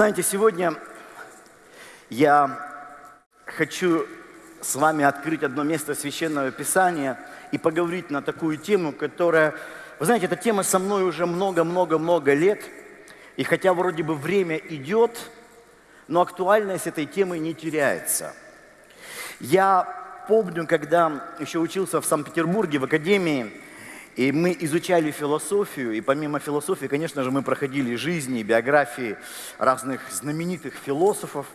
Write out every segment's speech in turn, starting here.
знаете, сегодня я хочу с вами открыть одно место Священного Писания и поговорить на такую тему, которая, вы знаете, эта тема со мной уже много-много-много лет, и хотя вроде бы время идет, но актуальность этой темы не теряется. Я помню, когда еще учился в Санкт-Петербурге в академии, и мы изучали философию, и помимо философии, конечно же, мы проходили жизни, биографии разных знаменитых философов.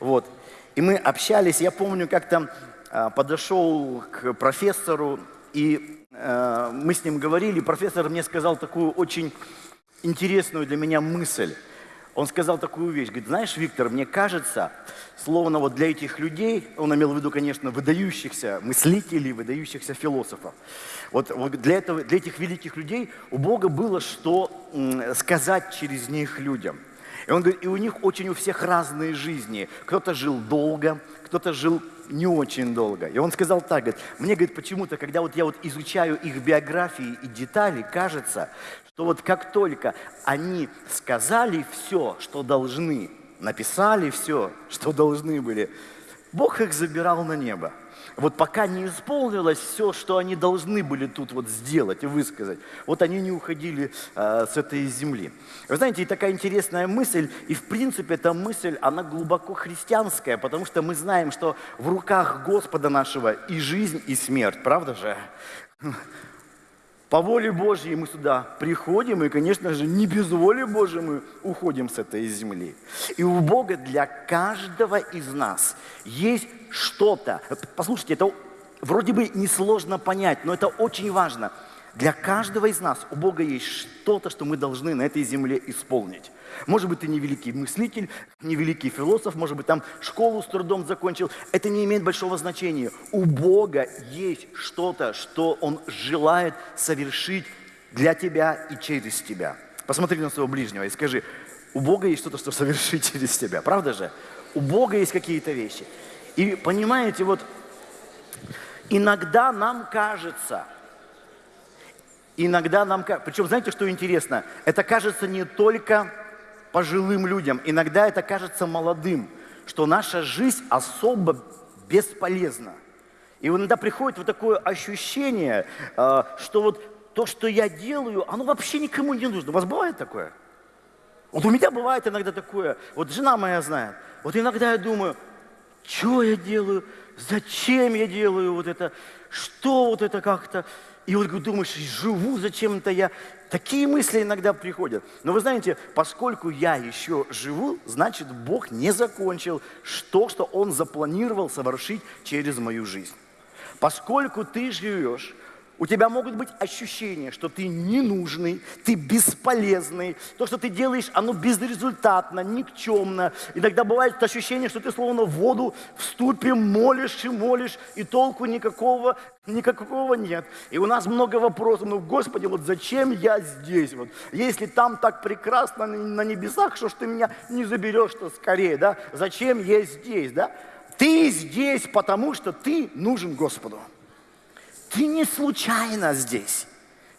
Вот. И мы общались, я помню, как-то а, подошел к профессору, и э, мы с ним говорили, профессор мне сказал такую очень интересную для меня мысль. Он сказал такую вещь, говорит, знаешь, Виктор, мне кажется, словно вот для этих людей, он имел в виду, конечно, выдающихся мыслителей, выдающихся философов, вот, для, этого, для этих великих людей у Бога было что сказать через них людям. И он говорит, и у них очень у всех разные жизни. Кто-то жил долго, кто-то жил не очень долго. И он сказал так, говорит, мне, говорит, почему-то, когда вот я вот изучаю их биографии и детали, кажется, что вот как только они сказали все, что должны, написали все, что должны были, Бог их забирал на небо. Вот пока не исполнилось все, что они должны были тут вот сделать и высказать, вот они не уходили э, с этой земли. Вы знаете, и такая интересная мысль, и в принципе эта мысль, она глубоко христианская, потому что мы знаем, что в руках Господа нашего и жизнь, и смерть, правда же? По воле Божьей мы сюда приходим, и, конечно же, не без воли Божьей мы уходим с этой земли. И у Бога для каждого из нас есть что-то. Послушайте, это вроде бы несложно понять, но это очень важно – для каждого из нас у Бога есть что-то, что мы должны на этой земле исполнить. Может быть, ты не великий мыслитель, не великий философ, может быть, там школу с трудом закончил. Это не имеет большого значения. У Бога есть что-то, что Он желает совершить для тебя и через тебя. Посмотри на своего ближнего и скажи, у Бога есть что-то, что совершить через тебя. Правда же? У Бога есть какие-то вещи. И понимаете, вот иногда нам кажется – Иногда нам, причем знаете, что интересно? Это кажется не только пожилым людям, иногда это кажется молодым, что наша жизнь особо бесполезна. И иногда приходит вот такое ощущение, э, что вот то, что я делаю, оно вообще никому не нужно. У вас бывает такое? Вот у меня бывает иногда такое, вот жена моя знает, вот иногда я думаю, что я делаю, зачем я делаю вот это, что вот это как-то, и вот думаешь, живу зачем-то я. Такие мысли иногда приходят. Но вы знаете, поскольку я еще живу, значит, Бог не закончил то, что Он запланировал совершить через мою жизнь. Поскольку ты живешь, у тебя могут быть ощущения, что ты ненужный, ты бесполезный. То, что ты делаешь, оно безрезультатно, никчемно. Иногда бывает ощущение, что ты словно в воду в ступе молишь и молишь, и толку никакого, никакого нет. И у нас много вопросов. Ну, Господи, вот зачем я здесь? Вот, если там так прекрасно на небесах, что ж ты меня не заберешь-то скорее, да? Зачем я здесь, да? Ты здесь, потому что ты нужен Господу. Ты не случайно здесь.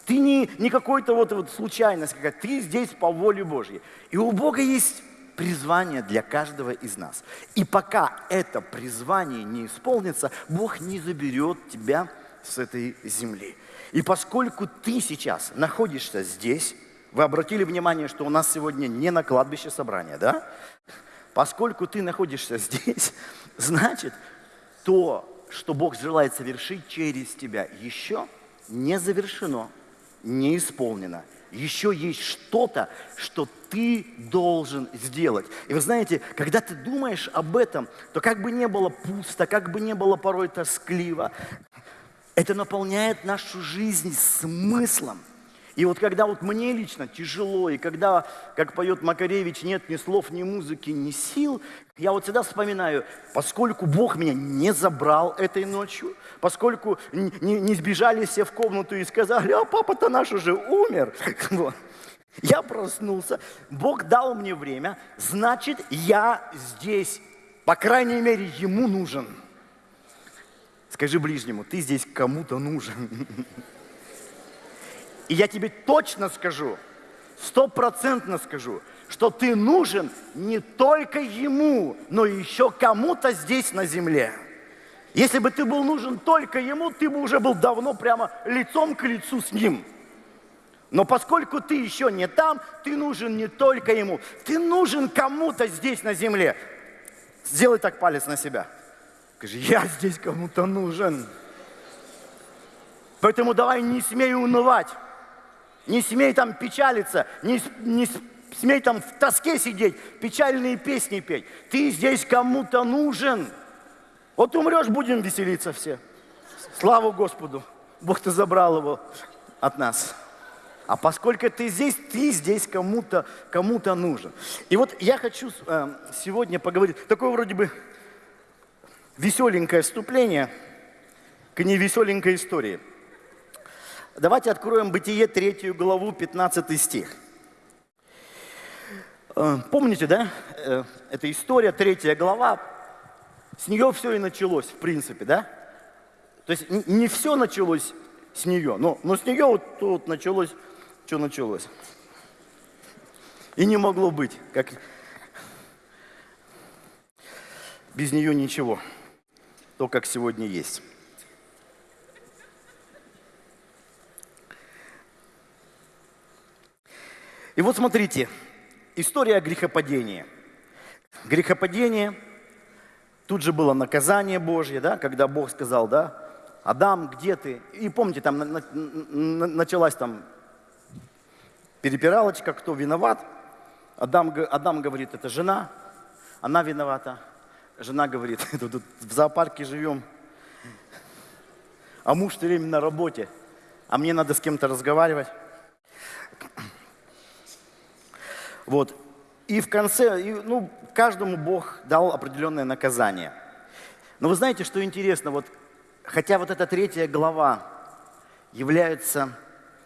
Ты не, не какой-то вот, вот случайность какая-то. Ты здесь по воле Божьей. И у Бога есть призвание для каждого из нас. И пока это призвание не исполнится, Бог не заберет тебя с этой земли. И поскольку ты сейчас находишься здесь, вы обратили внимание, что у нас сегодня не на кладбище собрания, да? Поскольку ты находишься здесь, значит, то, что Бог желает совершить через тебя, еще не завершено, не исполнено. Еще есть что-то, что ты должен сделать. И вы знаете, когда ты думаешь об этом, то как бы не было пусто, как бы не было порой тоскливо, это наполняет нашу жизнь смыслом. И вот когда вот мне лично тяжело, и когда, как поет Макаревич, нет ни слов, ни музыки, ни сил, я вот всегда вспоминаю, поскольку Бог меня не забрал этой ночью, поскольку не, не сбежали все в комнату и сказали, а папа-то наш уже умер. Я проснулся, Бог дал мне время, значит, я здесь, по крайней мере, Ему нужен. Скажи ближнему, ты здесь кому-то нужен. И я тебе точно скажу, стопроцентно скажу, что ты нужен не только ему, но еще кому-то здесь на земле. Если бы ты был нужен только ему, ты бы уже был давно прямо лицом к лицу с ним. Но поскольку ты еще не там, ты нужен не только ему, ты нужен кому-то здесь на земле. Сделай так палец на себя. Скажи, я здесь кому-то нужен. Поэтому давай не смей унывать, не смей там печалиться, не, не смей там в тоске сидеть, печальные песни петь. Ты здесь кому-то нужен. Вот умрешь, будем веселиться все. Слава Господу. Бог-то забрал его от нас. А поскольку ты здесь, ты здесь кому-то кому нужен. И вот я хочу э, сегодня поговорить, такое вроде бы веселенькое вступление к невеселенькой истории. Давайте откроем Бытие 3 главу, 15 стих. Э, помните, да? Э, это история, третья глава. С нее все и началось, в принципе, да? То есть не все началось с нее, но, но с нее вот тут началось, что началось. И не могло быть, как без нее ничего, то, как сегодня есть. И вот смотрите, история грехопадения. Грехопадение, тут же было наказание Божье, да, когда Бог сказал, да, Адам, где ты? И помните, там началась там перепиралочка, кто виноват. Адам, Адам говорит, это жена, она виновата. Жена говорит, тут в зоопарке живем, а муж все время на работе, а мне надо с кем-то разговаривать. Вот. И в конце, ну, каждому Бог дал определенное наказание. Но вы знаете, что интересно, вот, хотя вот эта третья глава является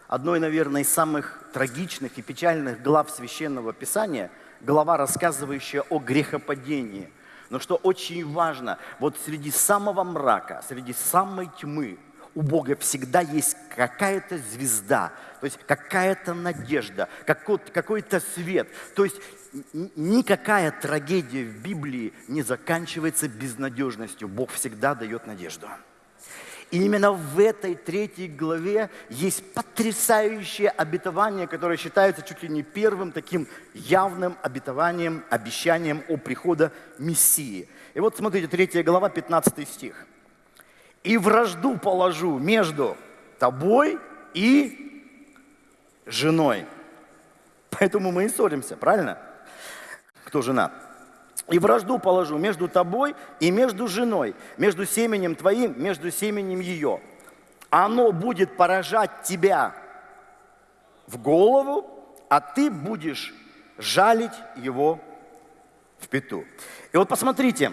одной, наверное, из самых трагичных и печальных глав Священного Писания, глава, рассказывающая о грехопадении. Но что очень важно, вот среди самого мрака, среди самой тьмы, у Бога всегда есть какая-то звезда, то есть какая-то надежда, какой-то свет. То есть никакая трагедия в Библии не заканчивается безнадежностью. Бог всегда дает надежду. И именно в этой третьей главе есть потрясающее обетование, которое считается чуть ли не первым таким явным обетованием, обещанием о приходе Мессии. И вот смотрите, третья глава, 15 стих и вражду положу между тобой и женой. Поэтому мы и ссоримся, правильно? Кто жена? И вражду положу между тобой и между женой, между семенем твоим, между семенем ее. Оно будет поражать тебя в голову, а ты будешь жалить его в пету. И вот посмотрите,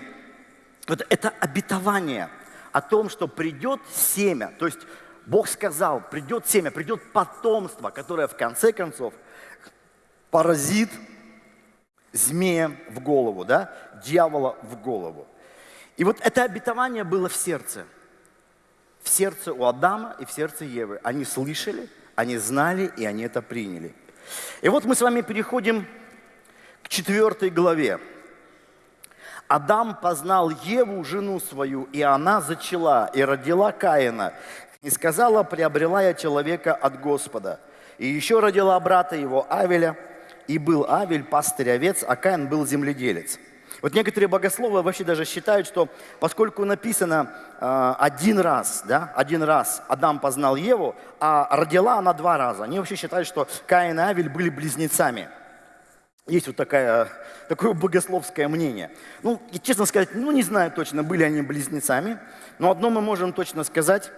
вот это обетование – о том, что придет семя, то есть Бог сказал, придет семя, придет потомство, которое в конце концов поразит змея в голову, да, дьявола в голову. И вот это обетование было в сердце. В сердце у Адама и в сердце Евы. Они слышали, они знали, и они это приняли. И вот мы с вами переходим к четвертой главе. Адам познал Еву, жену свою, и она зачала, и родила Каина. И сказала, приобрела я человека от Господа. И еще родила брата его Авеля, и был Авель пастырь овец, а Каин был земледелец. Вот некоторые богословы вообще даже считают, что поскольку написано э, один раз, да, один раз Адам познал Еву, а родила она два раза, они вообще считают, что Каин и Авель были близнецами. Есть вот такая, такое богословское мнение. Ну, и, честно сказать, ну не знаю точно, были они близнецами, но одно мы можем точно сказать,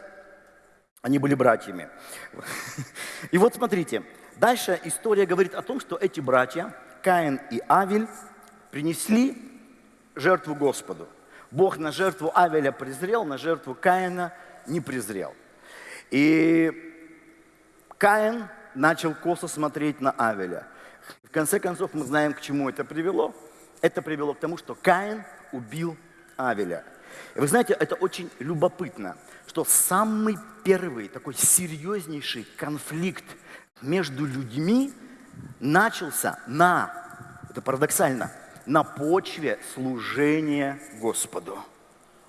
они были братьями. И вот смотрите, дальше история говорит о том, что эти братья, Каин и Авель, принесли жертву Господу. Бог на жертву Авеля презрел, на жертву Каина не презрел. И Каин начал косо смотреть на Авеля – в конце концов, мы знаем, к чему это привело. Это привело к тому, что Каин убил Авеля. И вы знаете, это очень любопытно, что самый первый такой серьезнейший конфликт между людьми начался на это парадоксально, на почве служения Господу.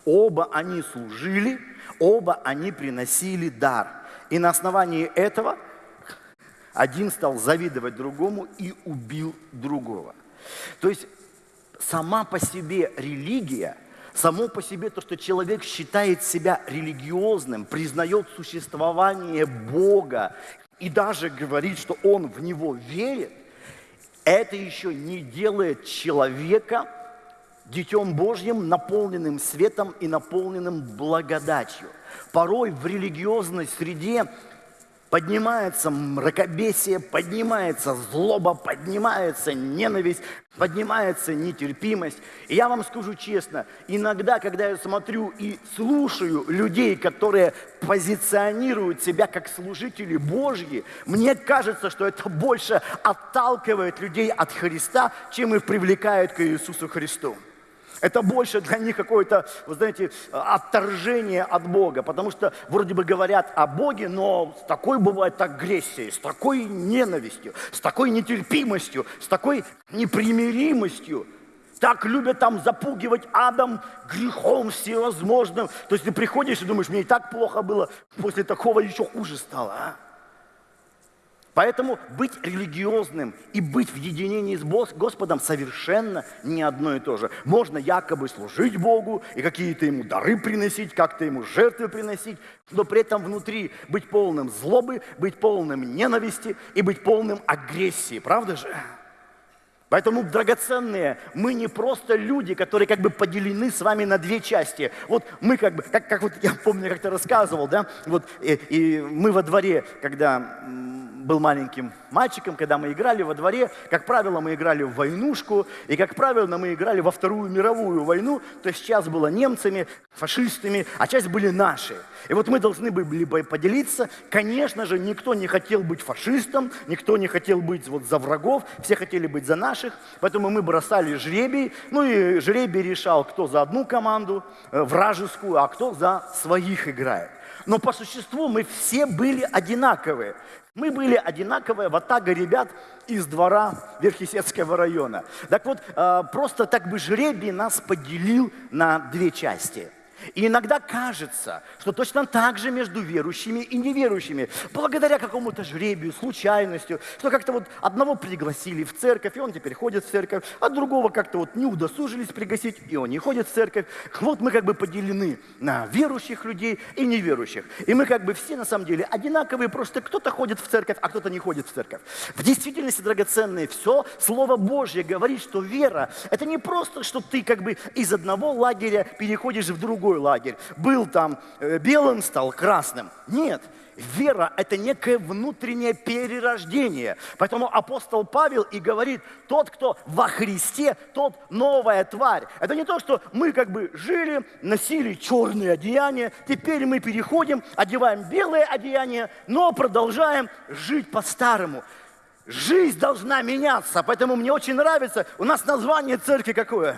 Оба они служили, оба они приносили дар. И на основании этого один стал завидовать другому и убил другого. То есть сама по себе религия, само по себе то, что человек считает себя религиозным, признает существование Бога и даже говорит, что он в Него верит, это еще не делает человека Детем Божьим, наполненным светом и наполненным благодатью. Порой в религиозной среде поднимается мракобесие, поднимается злоба, поднимается ненависть, поднимается нетерпимость. И я вам скажу честно, иногда, когда я смотрю и слушаю людей, которые позиционируют себя как служители Божьи, мне кажется, что это больше отталкивает людей от Христа, чем их привлекает к Иисусу Христу. Это больше для них какое-то, вы знаете, отторжение от Бога, потому что вроде бы говорят о Боге, но с такой бывает агрессией, с такой ненавистью, с такой нетерпимостью, с такой непримиримостью. Так любят там запугивать адом грехом всевозможным. То есть ты приходишь и думаешь, мне и так плохо было, после такого еще хуже стало. А? Поэтому быть религиозным и быть в единении с Господом совершенно не одно и то же. Можно якобы служить Богу и какие-то Ему дары приносить, как-то Ему жертвы приносить, но при этом внутри быть полным злобы, быть полным ненависти и быть полным агрессии. Правда же? Поэтому, драгоценные, мы не просто люди, которые как бы поделены с вами на две части. Вот мы как бы, как, как вот я помню, как ты рассказывал, да, вот и, и мы во дворе, когда был маленьким мальчиком, когда мы играли во дворе, как правило, мы играли в войнушку, и, как правило, мы играли во Вторую мировую войну, то есть часть была немцами, фашистами, а часть были наши. И вот мы должны были бы поделиться. Конечно же, никто не хотел быть фашистом, никто не хотел быть вот за врагов, все хотели быть за наших, поэтому мы бросали жребий, ну и жребий решал, кто за одну команду, э, вражескую, а кто за своих играет. Но по существу мы все были одинаковые. Мы были одинаковые ватага ребят из двора Верхесецкого района. Так вот, э, просто так бы жребий нас поделил на две части – и иногда кажется, что точно так же между верующими и неверующими, благодаря какому-то жребию, случайностью, что как-то вот одного пригласили в церковь, и он теперь ходит в церковь, а другого как-то вот не удосужились пригласить, и он не ходит в церковь. Вот мы как бы поделены на верующих людей и неверующих. И мы как бы все на самом деле одинаковые, просто кто-то ходит в церковь, а кто-то не ходит в церковь. В действительности, драгоценные, все Слово Божье говорит, что вера – это не просто, что ты как бы из одного лагеря переходишь в другой другой лагерь. Был там э, белым, стал красным. Нет, Вера – это некое внутреннее перерождение. Поэтому апостол Павел и говорит, тот, кто во Христе, тот новая тварь. Это не то, что мы как бы жили, носили черные одеяния, теперь мы переходим, одеваем белые одеяния, но продолжаем жить по-старому. Жизнь должна меняться, поэтому мне очень нравится, у нас название церкви какое?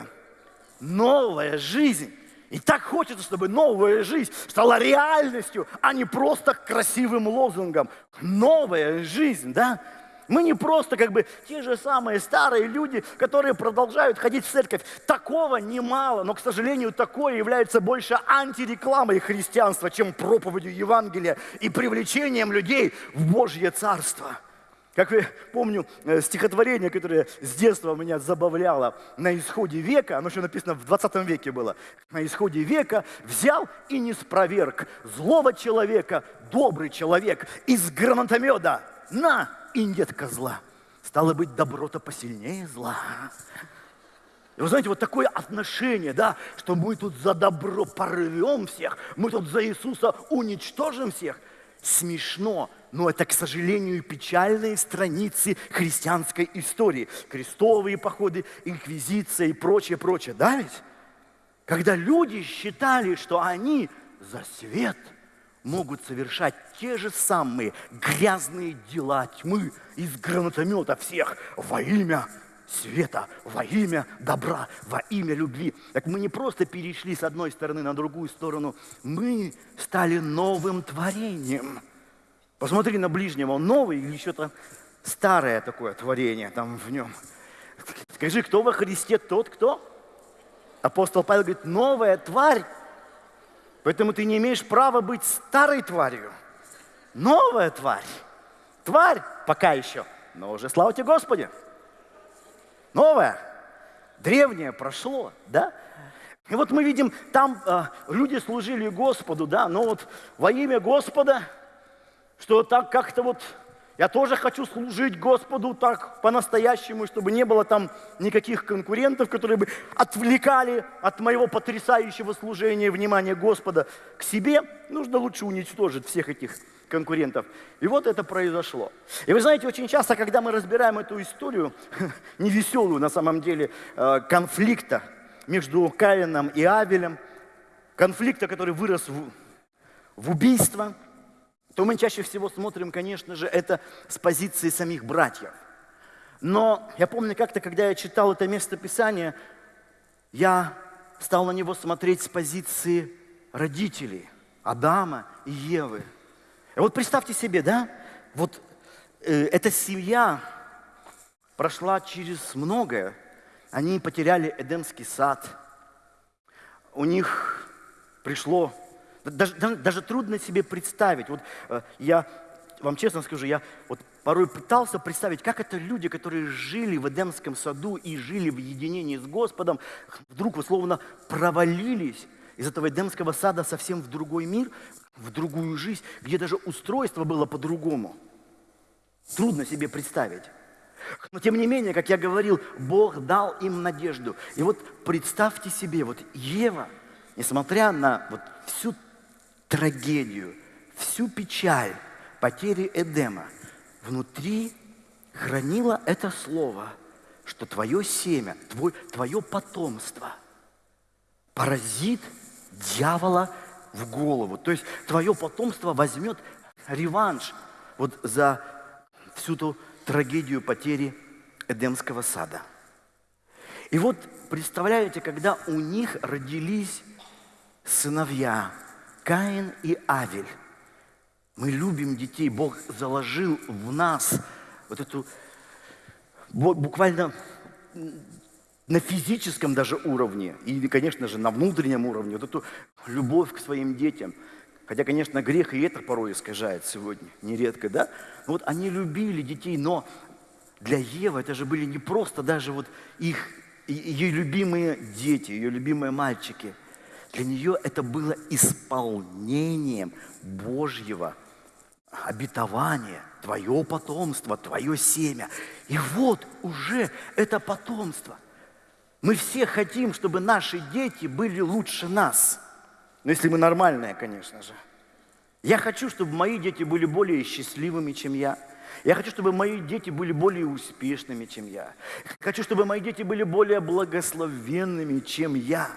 Новая жизнь. И так хочется, чтобы новая жизнь стала реальностью, а не просто красивым лозунгом. Новая жизнь, да? Мы не просто как бы те же самые старые люди, которые продолжают ходить в церковь. Такого немало, но, к сожалению, такое является больше антирекламой христианства, чем проповедью Евангелия и привлечением людей в Божье Царство. Как я помню э, стихотворение, которое с детства меня забавляло на исходе века, оно еще написано в 20 веке было, на исходе века взял и не спроверг злого человека, добрый человек из гранатомета, на, и нет козла. Стало быть, добро-то посильнее зла. И вы знаете, вот такое отношение, да, что мы тут за добро порвем всех, мы тут за Иисуса уничтожим всех. Смешно, но это, к сожалению, печальные страницы христианской истории. Крестовые походы, инквизиция и прочее, прочее. Да ведь? Когда люди считали, что они за свет могут совершать те же самые грязные дела тьмы из гранатомета всех во имя света, во имя добра, во имя любви. Так мы не просто перешли с одной стороны на другую сторону, мы стали новым творением – Посмотри на ближнего, он новый или что-то старое такое творение там в нем. Скажи, кто во Христе тот, кто? Апостол Павел говорит, новая тварь. Поэтому ты не имеешь права быть старой тварью. Новая тварь. Тварь пока еще, но уже слава тебе Господи. Новая. Древнее прошло, да? И вот мы видим, там э, люди служили Господу, да, но вот во имя Господа, что так как-то вот я тоже хочу служить Господу так по-настоящему, чтобы не было там никаких конкурентов, которые бы отвлекали от моего потрясающего служения внимание Господа к себе. Нужно лучше уничтожить всех этих конкурентов. И вот это произошло. И вы знаете, очень часто, когда мы разбираем эту историю, невеселую на самом деле, э, конфликта между Каином и Авелем, конфликта, который вырос в, в убийство, то мы чаще всего смотрим, конечно же, это с позиции самих братьев. Но я помню как-то, когда я читал это место Писания, я стал на него смотреть с позиции родителей Адама и Евы. И вот представьте себе, да, вот э, эта семья прошла через многое. Они потеряли Эдемский сад. У них пришло даже, даже трудно себе представить. Вот э, я вам честно скажу, я вот порой пытался представить, как это люди, которые жили в Эдемском саду и жили в единении с Господом, вдруг условно провалились из этого Эдемского сада совсем в другой мир, в другую жизнь, где даже устройство было по-другому. Трудно себе представить. Но тем не менее, как я говорил, Бог дал им надежду. И вот представьте себе, вот Ева, несмотря на вот всю трагедию, всю печаль потери Эдема, внутри хранила это слово, что твое семя, твой, твое потомство поразит дьявола в голову. То есть твое потомство возьмет реванш вот за всю ту трагедию потери Эдемского сада. И вот представляете, когда у них родились сыновья, Каин и Авель. Мы любим детей. Бог заложил в нас вот эту буквально на физическом даже уровне и, конечно же, на внутреннем уровне вот эту любовь к своим детям. Хотя, конечно, грех и это порой искажает сегодня, нередко, да? Но вот они любили детей, но для Евы это же были не просто даже вот их, ее любимые дети, ее любимые мальчики – для нее это было исполнением Божьего обетования, твое потомство, твое семя. И вот уже это потомство. Мы все хотим, чтобы наши дети были лучше нас. Но если мы нормальные, конечно же. Я хочу, чтобы мои дети были более счастливыми, чем я. Я хочу, чтобы мои дети были более успешными, чем я. Хочу, чтобы мои дети были более благословенными, чем я.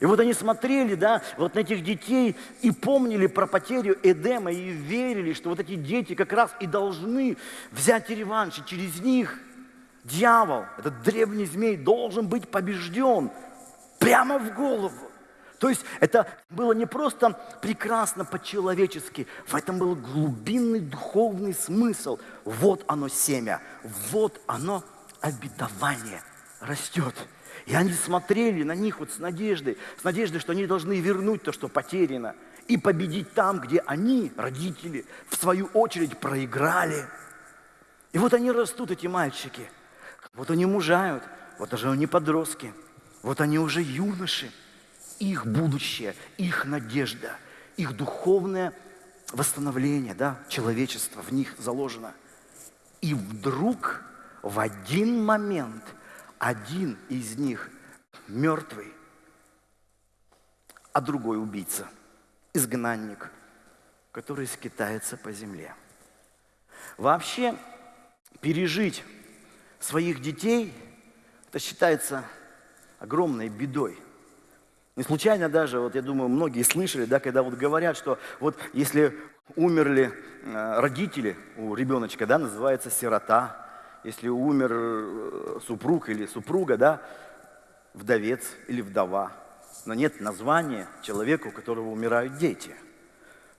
И вот они смотрели, да, вот на этих детей и помнили про потерю Эдема и верили, что вот эти дети как раз и должны взять реванш, и через них дьявол, этот древний змей, должен быть побежден прямо в голову. То есть это было не просто прекрасно по-человечески, в этом был глубинный духовный смысл. Вот оно семя, вот оно обетование растет. И они смотрели на них вот с надеждой, с надеждой, что они должны вернуть то, что потеряно, и победить там, где они, родители, в свою очередь проиграли. И вот они растут, эти мальчики. Вот они мужают, вот уже они подростки, вот они уже юноши. Их будущее, их надежда, их духовное восстановление, да, человечество в них заложено. И вдруг в один момент – один из них мертвый, а другой убийца, изгнанник, который скитается по земле. Вообще, пережить своих детей, это считается огромной бедой. Не случайно даже, вот я думаю, многие слышали, да, когда вот говорят, что вот если умерли э, родители у ребеночка, да, называется сирота, если умер э, супруг или супруга, да, вдовец или вдова. Но нет названия человеку, у которого умирают дети.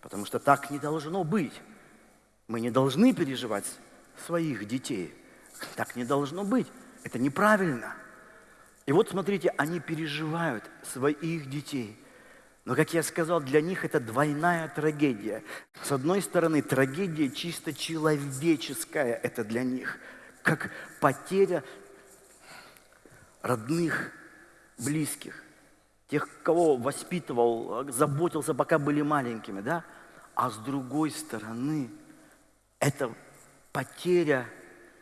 Потому что так не должно быть. Мы не должны переживать своих детей. Так не должно быть. Это неправильно. И вот смотрите, они переживают своих детей. Но, как я сказал, для них это двойная трагедия. С одной стороны, трагедия чисто человеческая, это для них, как потеря родных, близких, тех, кого воспитывал, заботился, пока были маленькими, да? А с другой стороны, это потеря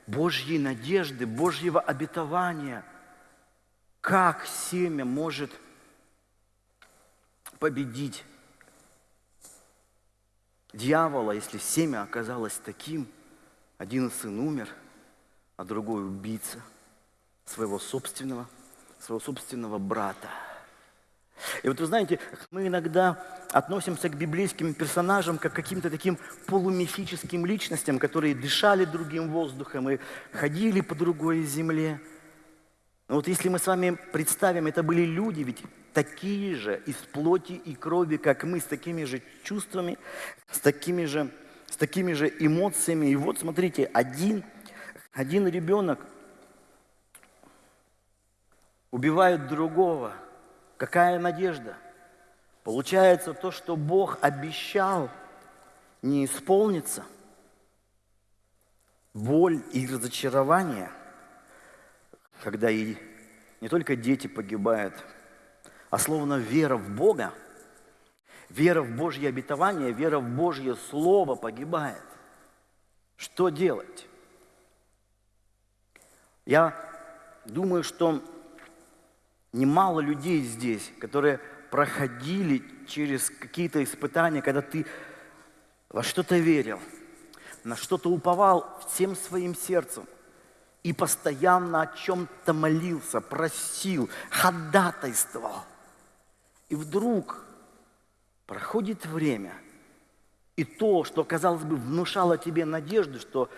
Божьей надежды, Божьего обетования. Как семя может победить дьявола, если семя оказалось таким? Один сын умер, а другой убийца своего собственного, своего собственного брата. И вот вы знаете, мы иногда относимся к библейским персонажам как к каким-то таким полумифическим личностям, которые дышали другим воздухом и ходили по другой земле. Но вот если мы с вами представим, это были люди, ведь такие же из плоти и крови, как мы, с такими же чувствами, с такими же, с такими же эмоциями. И вот смотрите, один, один ребенок убивает другого – Какая надежда? Получается, то, что Бог обещал, не исполнится. Боль и разочарование, когда и не только дети погибают, а словно вера в Бога, вера в Божье обетование, вера в Божье Слово погибает. Что делать? Я думаю, что немало людей здесь, которые проходили через какие-то испытания, когда ты во что-то верил, на что-то уповал всем своим сердцем и постоянно о чем-то молился, просил, ходатайствовал. И вдруг проходит время, и то, что, казалось бы, внушало тебе надежду, что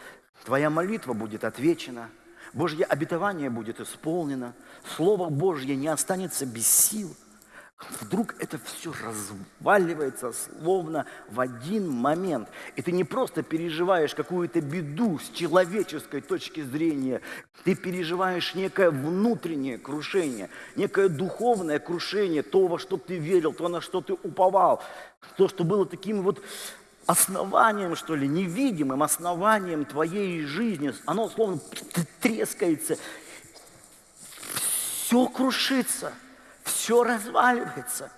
твоя молитва будет отвечена – Божье обетование будет исполнено, Слово Божье не останется без сил. Вдруг это все разваливается словно в один момент. И ты не просто переживаешь какую-то беду с человеческой точки зрения, ты переживаешь некое внутреннее крушение, некое духовное крушение, то, во что ты верил, то, на что ты уповал, то, что было таким вот основанием, что ли, невидимым основанием твоей жизни, оно словно трескается, все крушится, все разваливается.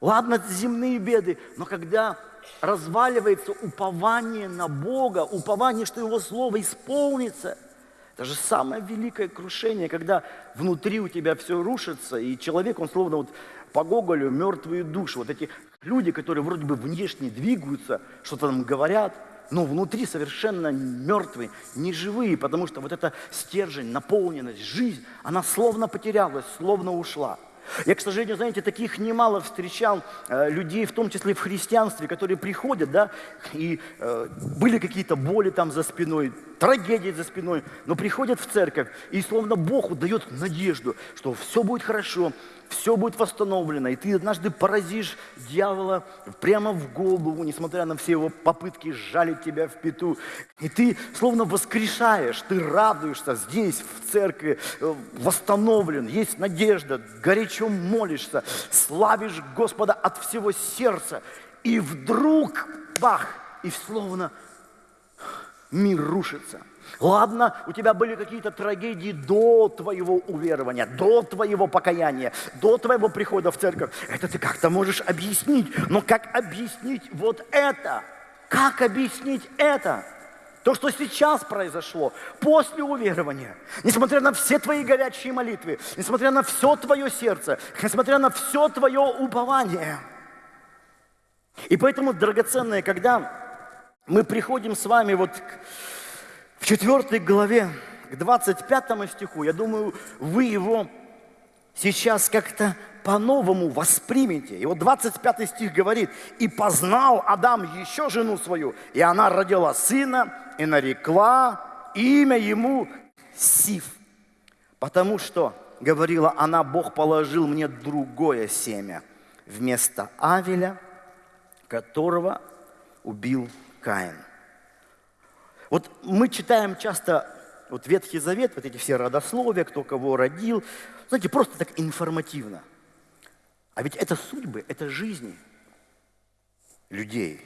Ладно, земные беды, но когда разваливается упование на Бога, упование, что Его Слово исполнится, это же самое великое крушение, когда внутри у тебя все рушится, и человек, он словно вот по Гоголю мертвые души, вот эти Люди, которые вроде бы внешне двигаются, что-то там говорят, но внутри совершенно мертвые, неживые, потому что вот эта стержень, наполненность, жизнь, она словно потерялась, словно ушла. Я, к сожалению, знаете, таких немало встречал э, людей, в том числе в христианстве, которые приходят, да, и э, были какие-то боли там за спиной, трагедии за спиной, но приходят в церковь, и словно Бог дает надежду, что все будет хорошо, все будет восстановлено, и ты однажды поразишь дьявола прямо в голову, несмотря на все его попытки жалить тебя в пету. И ты словно воскрешаешь, ты радуешься здесь, в церкви, э, восстановлен, есть надежда, горячо молишься, славишь Господа от всего сердца. И вдруг, бах, и словно мир рушится – Ладно, у тебя были какие-то трагедии до твоего уверования, до твоего покаяния, до твоего прихода в церковь. Это ты как-то можешь объяснить. Но как объяснить вот это? Как объяснить это? То, что сейчас произошло после уверования, несмотря на все твои горячие молитвы, несмотря на все твое сердце, несмотря на все твое упование. И поэтому, драгоценные, когда мы приходим с вами вот к в четвертой главе, к 25 стиху, я думаю, вы его сейчас как-то по-новому воспримете. И вот 25 стих говорит, «И познал Адам еще жену свою, и она родила сына, и нарекла имя ему Сив, потому что, говорила она, Бог положил мне другое семя вместо Авеля, которого убил Каин». Вот мы читаем часто вот Ветхий Завет, вот эти все родословия, кто кого родил, знаете, просто так информативно. А ведь это судьбы, это жизни людей.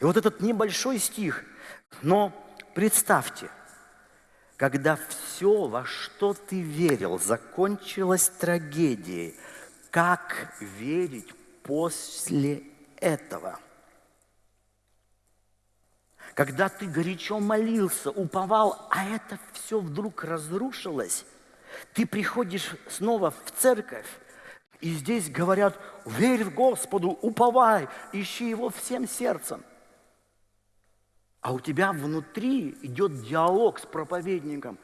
И вот этот небольшой стих, но представьте, когда все, во что ты верил, закончилось трагедией, как верить после этого? Когда ты горячо молился, уповал, а это все вдруг разрушилось, ты приходишь снова в церковь, и здесь говорят, верь в Господу, уповай, ищи Его всем сердцем. А у тебя внутри идет диалог с проповедником.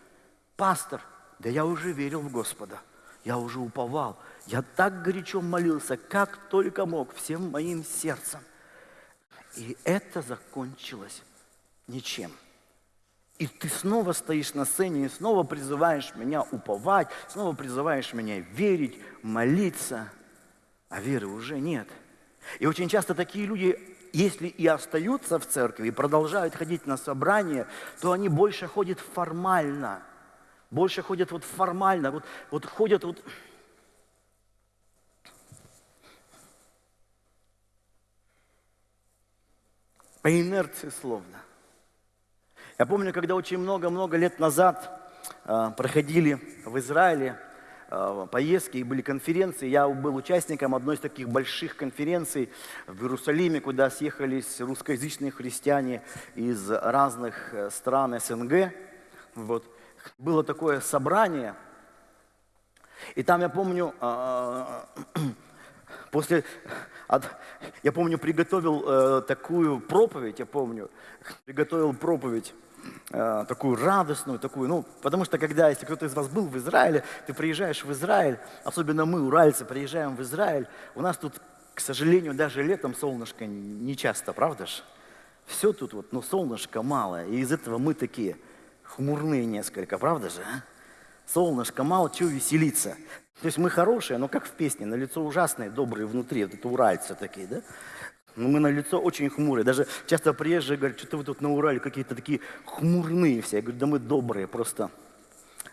Пастор, да я уже верил в Господа, я уже уповал, я так горячо молился, как только мог, всем моим сердцем. И это закончилось ничем. И ты снова стоишь на сцене и снова призываешь меня уповать, снова призываешь меня верить, молиться, а веры уже нет. И очень часто такие люди, если и остаются в церкви и продолжают ходить на собрания, то они больше ходят формально. Больше ходят вот формально, вот, вот ходят вот... По инерции словно. Я помню, когда очень много-много лет назад э, проходили в Израиле э, поездки и были конференции, я был участником одной из таких больших конференций в Иерусалиме, куда съехались русскоязычные христиане из разных э, стран СНГ. Вот. Было такое собрание, и там я помню, после, я помню, приготовил такую проповедь, я помню, приготовил проповедь Э, такую радостную, такую, ну, потому что когда, если кто-то из вас был в Израиле, ты приезжаешь в Израиль, особенно мы, уральцы, приезжаем в Израиль, у нас тут, к сожалению, даже летом солнышко не часто, правда же? Все тут вот, ну, солнышко мало, и из этого мы такие хмурные несколько, правда же? А? Солнышко мало, чего веселиться? То есть мы хорошие, но как в песне, на лицо ужасные, добрые внутри, вот это уральцы такие, да? Но ну, мы на лицо очень хмурые. Даже часто приезжие говорят, что-то вы тут на Урале какие-то такие хмурные все. Я говорю, да мы добрые, просто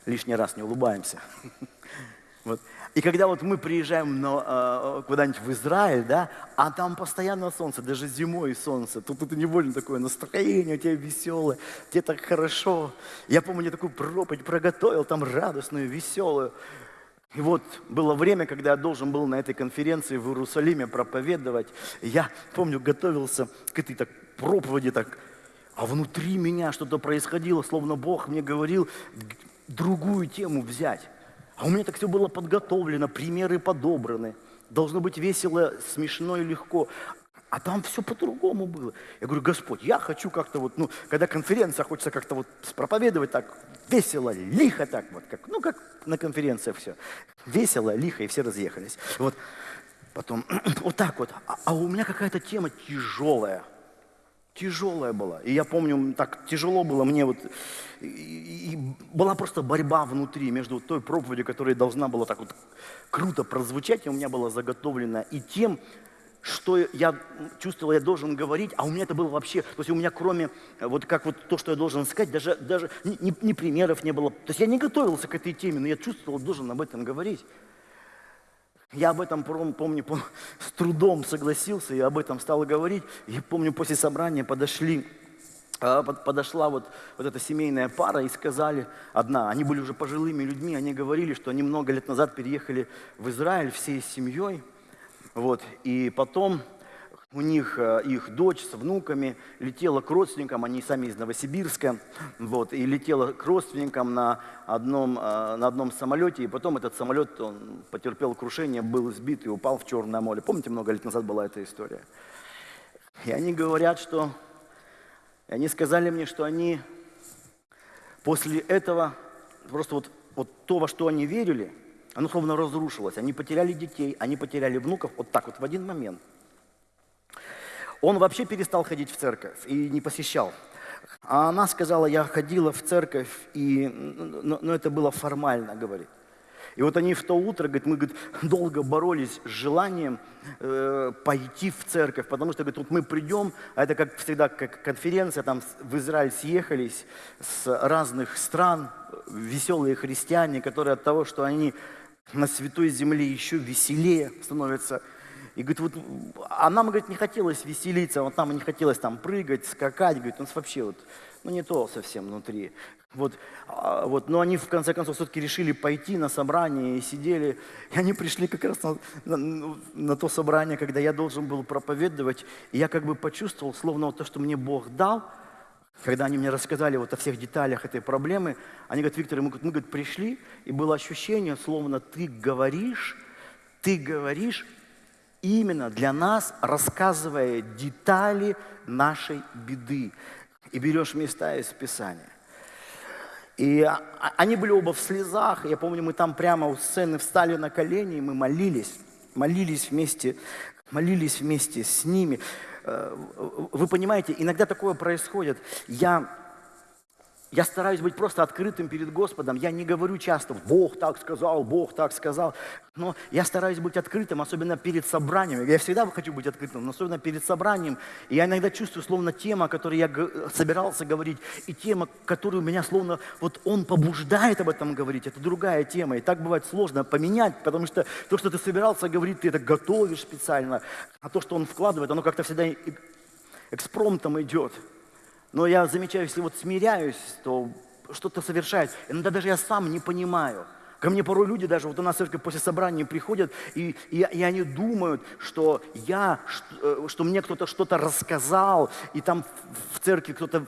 лишний раз не улыбаемся. Вот. И когда вот мы приезжаем на, э, куда-нибудь в Израиль, да, а там постоянно солнце, даже зимой солнце, тут это невольно такое настроение, у тебя веселое, тебе так хорошо. Я помню, я такую проповедь проготовил, там радостную, веселую. И вот было время, когда я должен был на этой конференции в Иерусалиме проповедовать. Я, помню, готовился к этой так, проповеди, так, а внутри меня что-то происходило, словно Бог мне говорил другую тему взять. А у меня так все было подготовлено, примеры подобраны. Должно быть весело, смешно и легко. А там все по-другому было. Я говорю, Господь, я хочу как-то вот, ну, когда конференция, хочется как-то вот проповедовать так весело, лихо так вот, как, ну, как на конференции все. Весело, лихо, и все разъехались. Вот. Потом вот так вот. А, а у меня какая-то тема тяжелая. Тяжелая была. И я помню, так тяжело было мне вот. И, и была просто борьба внутри между той проповедью, которая должна была так вот круто прозвучать, и у меня была заготовлена, и тем, что я чувствовал, я должен говорить, а у меня это было вообще, то есть у меня кроме, э, вот как вот то, что я должен сказать, даже, даже ни, ни, примеров не было. То есть я не готовился к этой теме, но я чувствовал, должен об этом говорить. Я об этом, помню, с трудом согласился, я об этом стал говорить. И помню, после собрания подошли, а, подошла вот, вот эта семейная пара и сказали, одна, они были уже пожилыми людьми, они говорили, что они много лет назад переехали в Израиль всей семьей, вот. И потом у них э, их дочь с внуками летела к родственникам, они сами из Новосибирска, вот, и летела к родственникам на одном, э, на одном самолете, и потом этот самолет он потерпел крушение, был сбит и упал в Черное море. Помните, много лет назад была эта история? И они говорят, что... И они сказали мне, что они после этого, просто вот, вот то, во что они верили, оно словно разрушилось. Они потеряли детей, они потеряли внуков вот так вот в один момент. Он вообще перестал ходить в церковь и не посещал. А она сказала, я ходила в церковь, и, но, но это было формально, говорит. И вот они в то утро, говорит, мы говорит, долго боролись с желанием э, пойти в церковь, потому что, говорит, вот мы придем, а это как всегда, как конференция, там в Израиль съехались с разных стран, веселые христиане, которые от того, что они на святой земле еще веселее становятся. И говорит, вот, а нам, говорит, не хотелось веселиться, вот нам не хотелось там прыгать, скакать, говорит, у нас вообще вот, ну не то совсем внутри. Вот, а, вот, но они в конце концов все-таки решили пойти на собрание и сидели. И они пришли как раз на, на, на то собрание, когда я должен был проповедовать. И я как бы почувствовал, словно вот то, что мне Бог дал, когда они мне рассказали вот о всех деталях этой проблемы, они говорят, Виктор, мы, мы говорит, пришли, и было ощущение, словно ты говоришь, ты говоришь именно для нас, рассказывая детали нашей беды. И берешь места из Писания. И а, а, они были оба в слезах. Я помню, мы там прямо у сцены встали на колени, и мы молились. Молились вместе, молились вместе с ними. Э, вы понимаете, иногда такое происходит. Я я стараюсь быть просто открытым перед Господом. Я не говорю часто, Бог так сказал, Бог так сказал. Но я стараюсь быть открытым, особенно перед собранием. Я всегда хочу быть открытым, но особенно перед собранием. И я иногда чувствую, словно тема, о которой я собирался говорить, и тема, которую меня словно, вот он побуждает об этом говорить, это другая тема. И так бывает сложно поменять, потому что то, что ты собирался говорить, ты это готовишь специально. А то, что он вкладывает, оно как-то всегда экспромтом идет. Но я замечаю, если вот смиряюсь, то что-то совершает. Иногда даже я сам не понимаю. Ко мне порой люди даже, вот у нас церковь после собрания приходят, и, и, и они думают, что я, что, э, что мне кто-то что-то рассказал, и там в церкви кто-то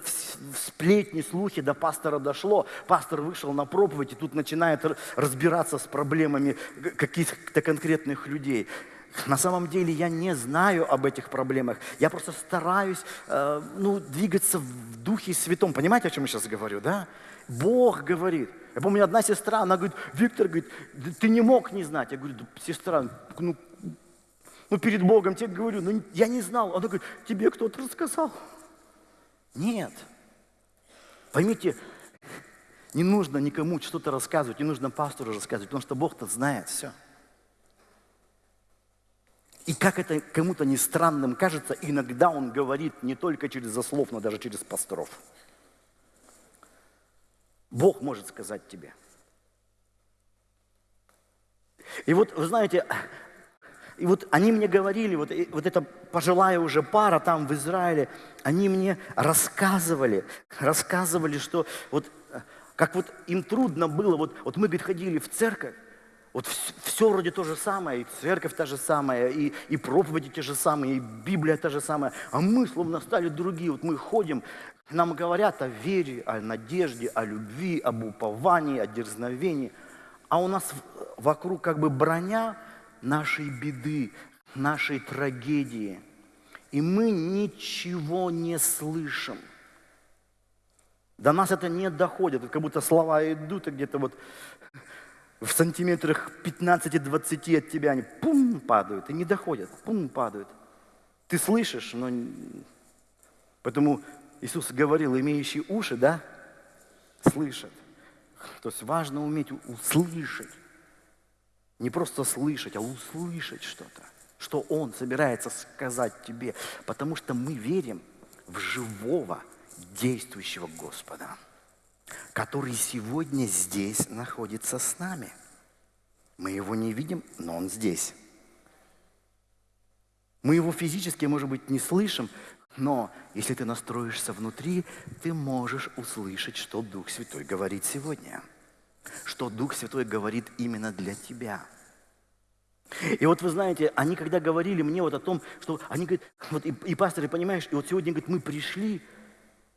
сплетни, слухи до пастора дошло, пастор вышел на проповедь, и тут начинает разбираться с проблемами каких-то конкретных людей. На самом деле я не знаю об этих проблемах. Я просто стараюсь э, ну, двигаться в Духе Святом. Понимаете, о чем я сейчас говорю, да? Бог говорит. Я помню, одна сестра, она говорит, Виктор, говорит, ты не мог не знать. Я говорю, сестра, ну, ну перед Богом тебе говорю, ну я не знал. Она говорит, тебе кто-то рассказал. Нет. Поймите, не нужно никому что-то рассказывать, не нужно пастору рассказывать, потому что Бог-то знает все. И как это кому-то не странным кажется, иногда он говорит не только через заслов, но даже через пасторов. Бог может сказать тебе. И вот, вы знаете, и вот они мне говорили, вот, вот эта пожилая уже пара там в Израиле, они мне рассказывали, рассказывали, что вот как вот им трудно было, вот, вот мы, говорит, ходили в церковь, вот все вроде то же самое, и церковь та же самая, и, и проповеди те же самые, и Библия та же самая, а мы словно стали другие. Вот мы ходим, нам говорят о вере, о надежде, о любви, об уповании, о дерзновении, а у нас вокруг как бы броня нашей беды, нашей трагедии, и мы ничего не слышим. До нас это не доходит, как будто слова идут, и где-то вот в сантиметрах 15-20 от тебя они пум падают и не доходят, пум падают. Ты слышишь, но... Поэтому Иисус говорил, имеющие уши, да, слышат. То есть важно уметь услышать. Не просто слышать, а услышать что-то, что Он собирается сказать тебе. Потому что мы верим в живого, действующего Господа который сегодня здесь находится с нами. Мы его не видим, но он здесь. Мы его физически, может быть, не слышим, но если ты настроишься внутри, ты можешь услышать, что Дух Святой говорит сегодня. Что Дух Святой говорит именно для тебя. И вот вы знаете, они когда говорили мне вот о том, что они говорят, вот и, и пасторы, понимаешь, и вот сегодня, говорит, мы пришли,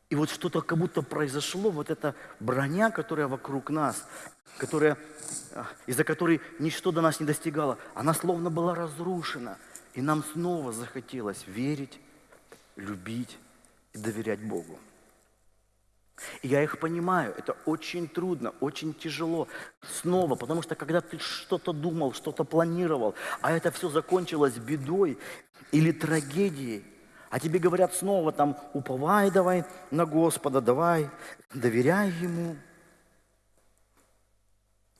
и вот что-то как будто произошло, вот эта броня, которая вокруг нас, которая, а, из-за которой ничто до нас не достигало, она словно была разрушена. И нам снова захотелось верить, любить и доверять Богу. И я их понимаю, это очень трудно, очень тяжело. Снова, потому что когда ты что-то думал, что-то планировал, а это все закончилось бедой или трагедией, а тебе говорят снова там, уповай давай на Господа, давай, доверяй Ему.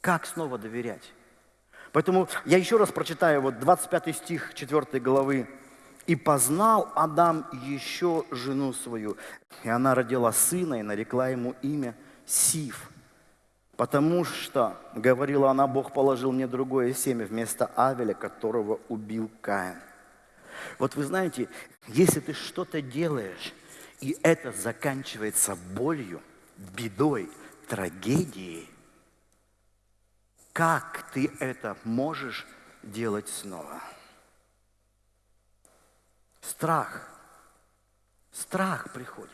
Как снова доверять? Поэтому я еще раз прочитаю вот 25 стих 4 главы. «И познал Адам еще жену свою, и она родила сына, и нарекла ему имя Сив, потому что, говорила она, Бог положил мне другое семя вместо Авеля, которого убил Каин». Вот вы знаете, если ты что-то делаешь, и это заканчивается болью, бедой, трагедией, как ты это можешь делать снова? Страх. Страх приходит.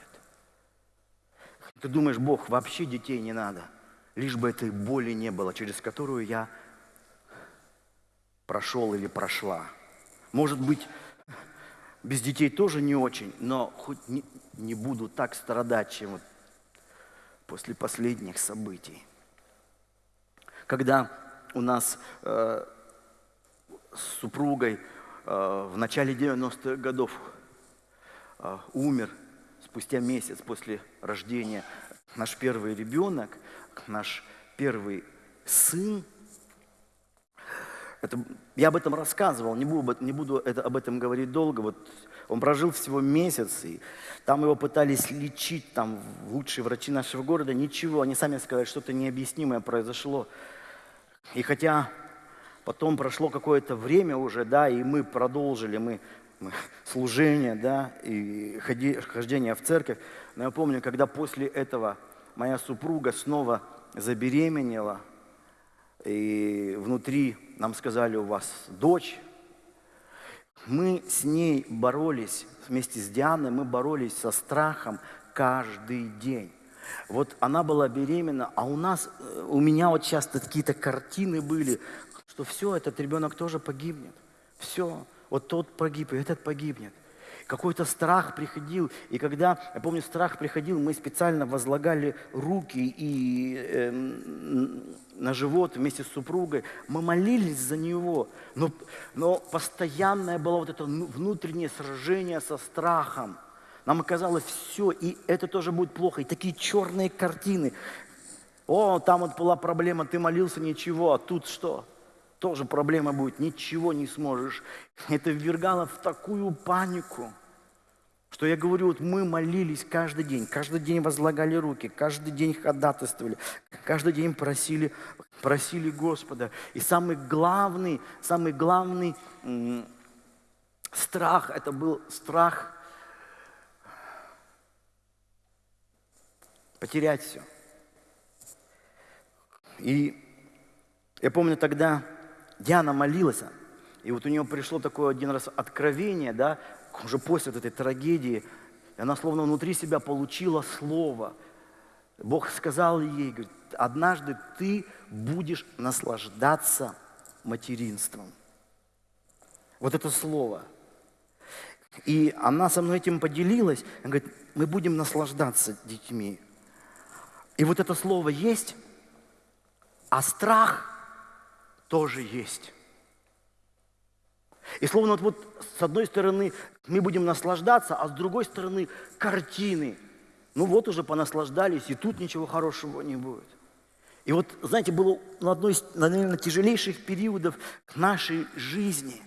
Ты думаешь, Бог, вообще детей не надо, лишь бы этой боли не было, через которую я прошел или прошла. Может быть, без детей тоже не очень, но хоть не, не буду так страдать, чем вот после последних событий. Когда у нас э, с супругой э, в начале 90-х годов э, умер спустя месяц после рождения наш первый ребенок, наш первый сын, это, я об этом рассказывал, не буду, не буду это, об этом говорить долго. Вот он прожил всего месяц, и там его пытались лечить, там лучшие врачи нашего города, ничего. Они сами сказали, что-то необъяснимое произошло. И хотя потом прошло какое-то время уже, да, и мы продолжили, мы, мы служение, да, и ходи, хождение в церковь. Но я помню, когда после этого моя супруга снова забеременела – и внутри нам сказали, у вас дочь. Мы с ней боролись, вместе с Дианой, мы боролись со страхом каждый день. Вот она была беременна, а у нас, э, у меня вот часто какие-то картины были, что все, этот ребенок тоже погибнет. Все, вот тот погиб, и этот погибнет какой-то страх приходил. И когда, я помню, страх приходил, мы специально возлагали руки и э, на живот вместе с супругой. Мы молились за него. Но, но постоянное было вот это внутреннее сражение со страхом. Нам оказалось все, и это тоже будет плохо. И такие черные картины. О, там вот была проблема, ты молился, ничего, а тут что? Тоже проблема будет, ничего не сможешь. Это ввергало в такую панику. Что я говорю, вот мы молились каждый день, каждый день возлагали руки, каждый день ходатайствовали, каждый день просили, просили Господа. И самый главный, самый главный страх, это был страх потерять все. И я помню тогда Диана молилась, и вот у нее пришло такое один раз откровение, да, уже после вот этой трагедии, она словно внутри себя получила слово. Бог сказал ей, говорит, однажды ты будешь наслаждаться материнством. Вот это слово. И она со мной этим поделилась. Она говорит, мы будем наслаждаться детьми. И вот это слово есть, а страх тоже есть. И словно вот, вот с одной стороны мы будем наслаждаться, а с другой стороны картины. Ну вот уже понаслаждались, и тут ничего хорошего не будет. И вот, знаете, было на одной из, наверное, тяжелейших периодов нашей жизни.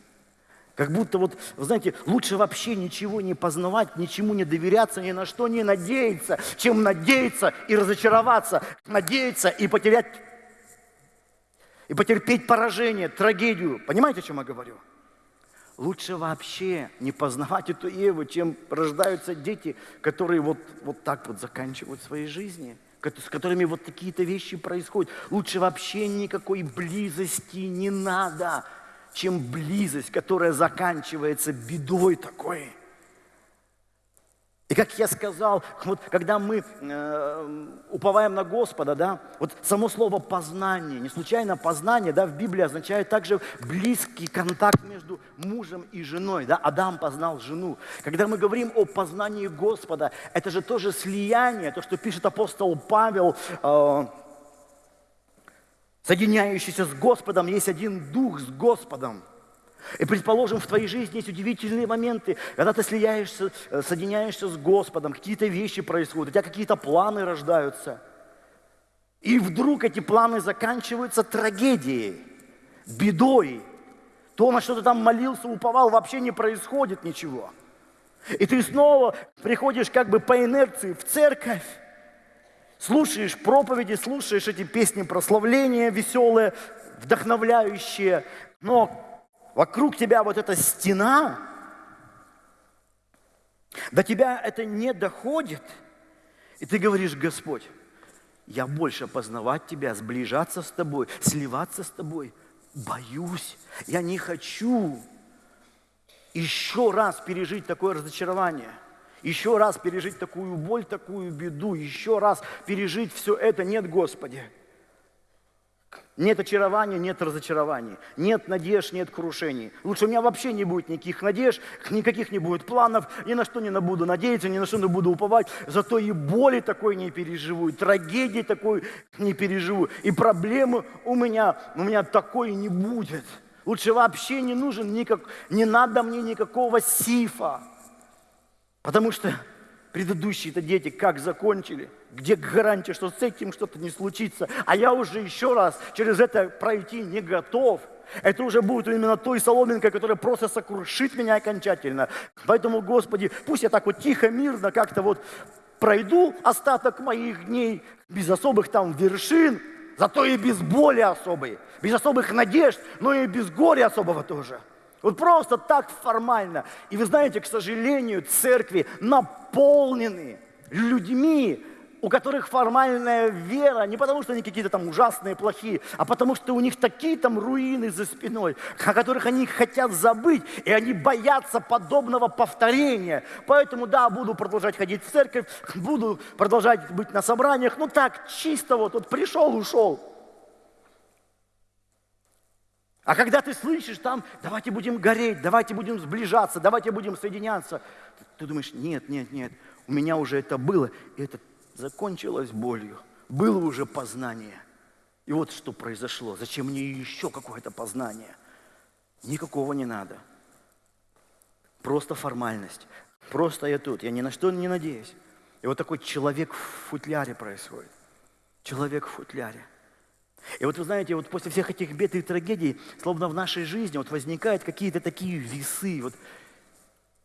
Как будто вот, знаете, лучше вообще ничего не познавать, ничему не доверяться, ни на что не надеяться, чем надеяться и разочароваться, надеяться и потерять, и потерпеть поражение, трагедию. Понимаете, о чем я говорю? Лучше вообще не познавать эту Еву, чем рождаются дети, которые вот, вот так вот заканчивают свои жизни, с которыми вот такие-то вещи происходят. Лучше вообще никакой близости не надо, чем близость, которая заканчивается бедой такой. И как я сказал, вот когда мы э, уповаем на Господа, да, вот само слово познание, не случайно познание, да, в Библии означает также близкий контакт между мужем и женой, да, Адам познал жену. Когда мы говорим о познании Господа, это же тоже слияние, то, что пишет апостол Павел, э, соединяющийся с Господом, есть один дух с Господом. И предположим, в твоей жизни есть удивительные моменты, когда ты слияешься, э, соединяешься с Господом, какие-то вещи происходят, у тебя какие-то планы рождаются. И вдруг эти планы заканчиваются трагедией. бедой. То, на что ты там молился, уповал, вообще не происходит ничего. И ты снова приходишь как бы по инерции в церковь, слушаешь проповеди, слушаешь эти песни прославления веселые, вдохновляющие, но вокруг тебя вот эта стена, до тебя это не доходит, и ты говоришь, Господь, я больше познавать Тебя, сближаться с Тобой, сливаться с Тобой боюсь, я не хочу еще раз пережить такое разочарование, еще раз пережить такую боль, такую беду, еще раз пережить все это. Нет, Господи. Нет очарования, нет разочарований, нет надежд, нет крушений. Лучше у меня вообще не будет никаких надежд, никаких не будет планов, ни на что не буду надеяться, ни на что не буду уповать. Зато и боли такой не переживу, и трагедии такой не переживу, и проблемы у меня, у меня такой не будет. Лучше вообще не нужен никак, не надо мне никакого сифа. Потому что предыдущие-то дети как закончили? Где гарантия, что с этим что-то не случится? А я уже еще раз через это пройти не готов. Это уже будет именно той соломинкой, которая просто сокрушит меня окончательно. Поэтому, Господи, пусть я так вот тихо, мирно как-то вот пройду остаток моих дней без особых там вершин, зато и без боли особой, без особых надежд, но и без горя особого тоже. Вот просто так формально. И вы знаете, к сожалению, церкви наполнены людьми, у которых формальная вера не потому, что они какие-то там ужасные, плохие, а потому что у них такие там руины за спиной, о которых они хотят забыть, и они боятся подобного повторения. Поэтому, да, буду продолжать ходить в церковь, буду продолжать быть на собраниях, ну так, чисто вот, вот пришел, ушел. А когда ты слышишь там, давайте будем гореть, давайте будем сближаться, давайте будем соединяться, ты думаешь, нет, нет, нет, у меня уже это было, и это закончилось болью. Было уже познание. И вот что произошло. Зачем мне еще какое-то познание? Никакого не надо. Просто формальность. Просто я тут, я ни на что не надеюсь. И вот такой человек в футляре происходит. Человек в футляре. И вот вы знаете, вот после всех этих бед и трагедий, словно в нашей жизни вот возникают какие-то такие весы, вот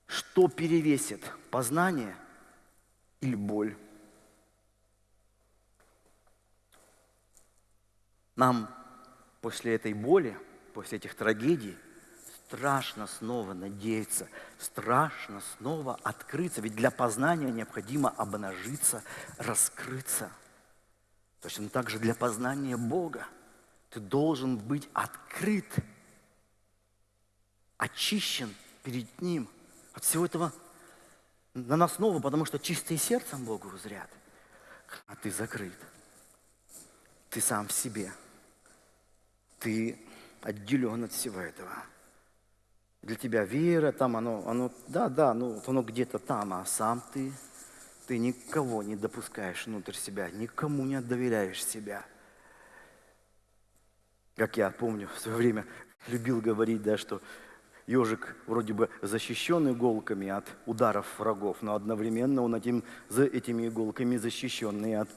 что перевесит, познание или боль. Нам после этой боли, после этих трагедий, страшно снова надеяться, страшно снова открыться, ведь для познания необходимо обнажиться, раскрыться – Точно так же для познания Бога ты должен быть открыт, очищен перед Ним от всего этого наносного, потому что чистые сердцем Богу узрят, а ты закрыт. Ты сам в себе. Ты отделен от всего этого. Для тебя вера, там оно, оно да, да, ну, оно где-то там, а сам ты ты никого не допускаешь внутрь себя, никому не доверяешь себя. Как я помню, в свое время любил говорить, да, что ежик вроде бы защищен иголками от ударов врагов, но одновременно он этим, за этими иголками защищенный от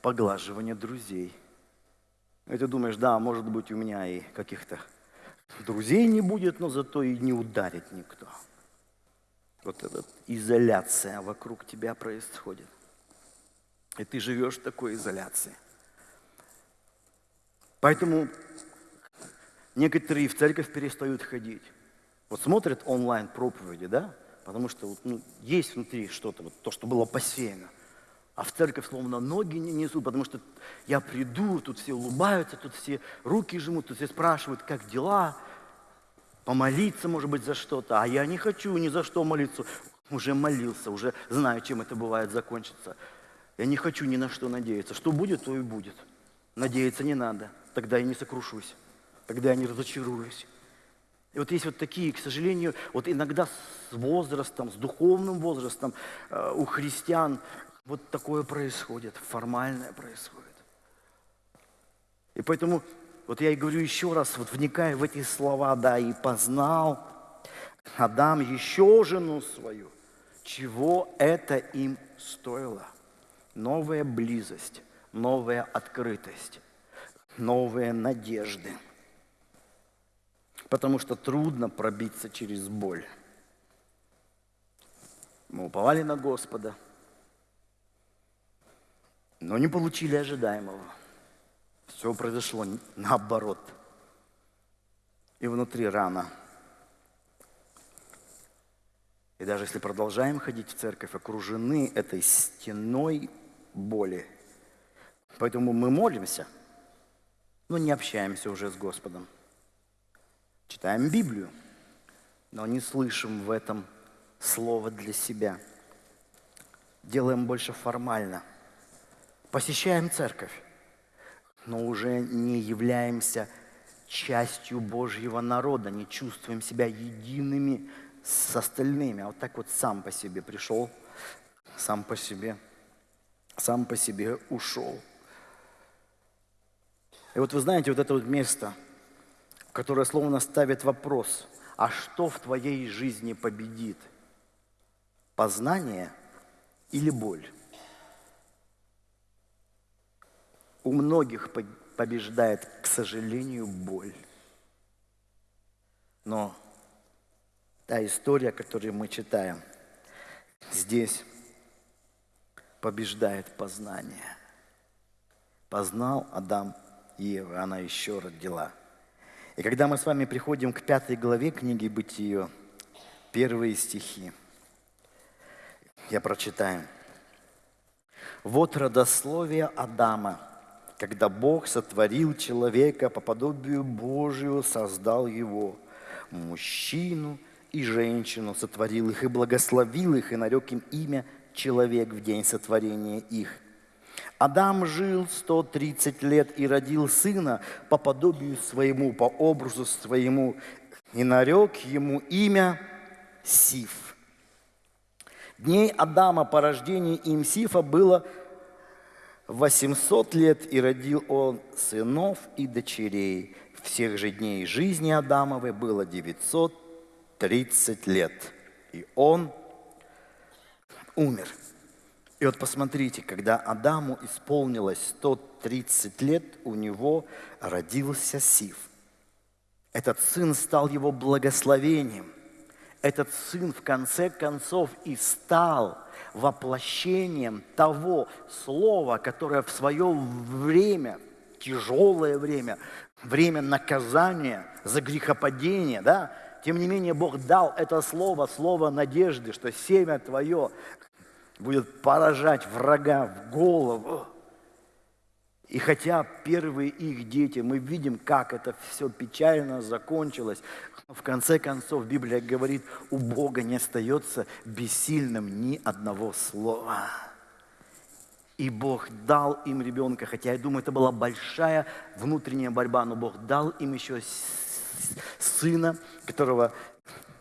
поглаживания друзей. И ты думаешь, да, может быть, у меня и каких-то друзей не будет, но зато и не ударит никто вот эта изоляция вокруг тебя происходит. И ты живешь в такой изоляции. Поэтому некоторые в церковь перестают ходить. Вот смотрят онлайн проповеди, да? Потому что ну, есть внутри что-то, вот то, что было посеяно. А в церковь словно ноги не несут, потому что я приду, тут все улыбаются, тут все руки жмут, тут все спрашивают, как дела, помолиться, может быть, за что-то, а я не хочу ни за что молиться. Уже молился, уже знаю, чем это бывает закончится. Я не хочу ни на что надеяться. Что будет, то и будет. Надеяться не надо. Тогда я не сокрушусь. Тогда я не разочаруюсь. И вот есть вот такие, к сожалению, вот иногда с возрастом, с духовным возрастом э, у христиан вот такое происходит, формальное происходит. И поэтому вот я и говорю еще раз, вот вникая в эти слова, да, и познал Адам еще жену свою, чего это им стоило. Новая близость, новая открытость, новые надежды. потому что трудно пробиться через боль. Мы уповали на Господа, но не получили ожидаемого. Все произошло наоборот. И внутри рана. И даже если продолжаем ходить в церковь, окружены этой стеной боли. Поэтому мы молимся, но не общаемся уже с Господом. Читаем Библию, но не слышим в этом слово для себя. Делаем больше формально. Посещаем церковь, но уже не являемся частью Божьего народа, не чувствуем себя едиными с остальными. А вот так вот сам по себе пришел, сам по себе, сам по себе ушел. И вот вы знаете, вот это вот место, которое словно ставит вопрос, а что в твоей жизни победит? Познание или боль? У многих побеждает, к сожалению, боль. Но та история, которую мы читаем, здесь побеждает познание. Познал Адам Евы, она еще родила. И когда мы с вами приходим к пятой главе книги Бытия, первые стихи, я прочитаю. «Вот родословие Адама, когда Бог сотворил человека по подобию Божию, создал его, мужчину и женщину сотворил их и благословил их, и нарек им имя человек в день сотворения их – Адам жил 130 лет и родил сына по подобию своему, по образу своему, и нарек ему имя Сиф. Дней Адама по рождению им Сифа было 800 лет, и родил он сынов и дочерей. Всех же дней жизни Адамовой было 930 лет, и он умер. И вот посмотрите, когда Адаму исполнилось 130 лет, у него родился Сив. Этот сын стал его благословением. Этот сын в конце концов и стал воплощением того слова, которое в свое время, тяжелое время, время наказания за грехопадение, да, тем не менее Бог дал это слово, слово надежды, что семя твое будет поражать врага в голову. И хотя первые их дети, мы видим, как это все печально закончилось, в конце концов Библия говорит, у Бога не остается бессильным ни одного слова. И Бог дал им ребенка, хотя я думаю, это была большая внутренняя борьба, но Бог дал им еще сына, которого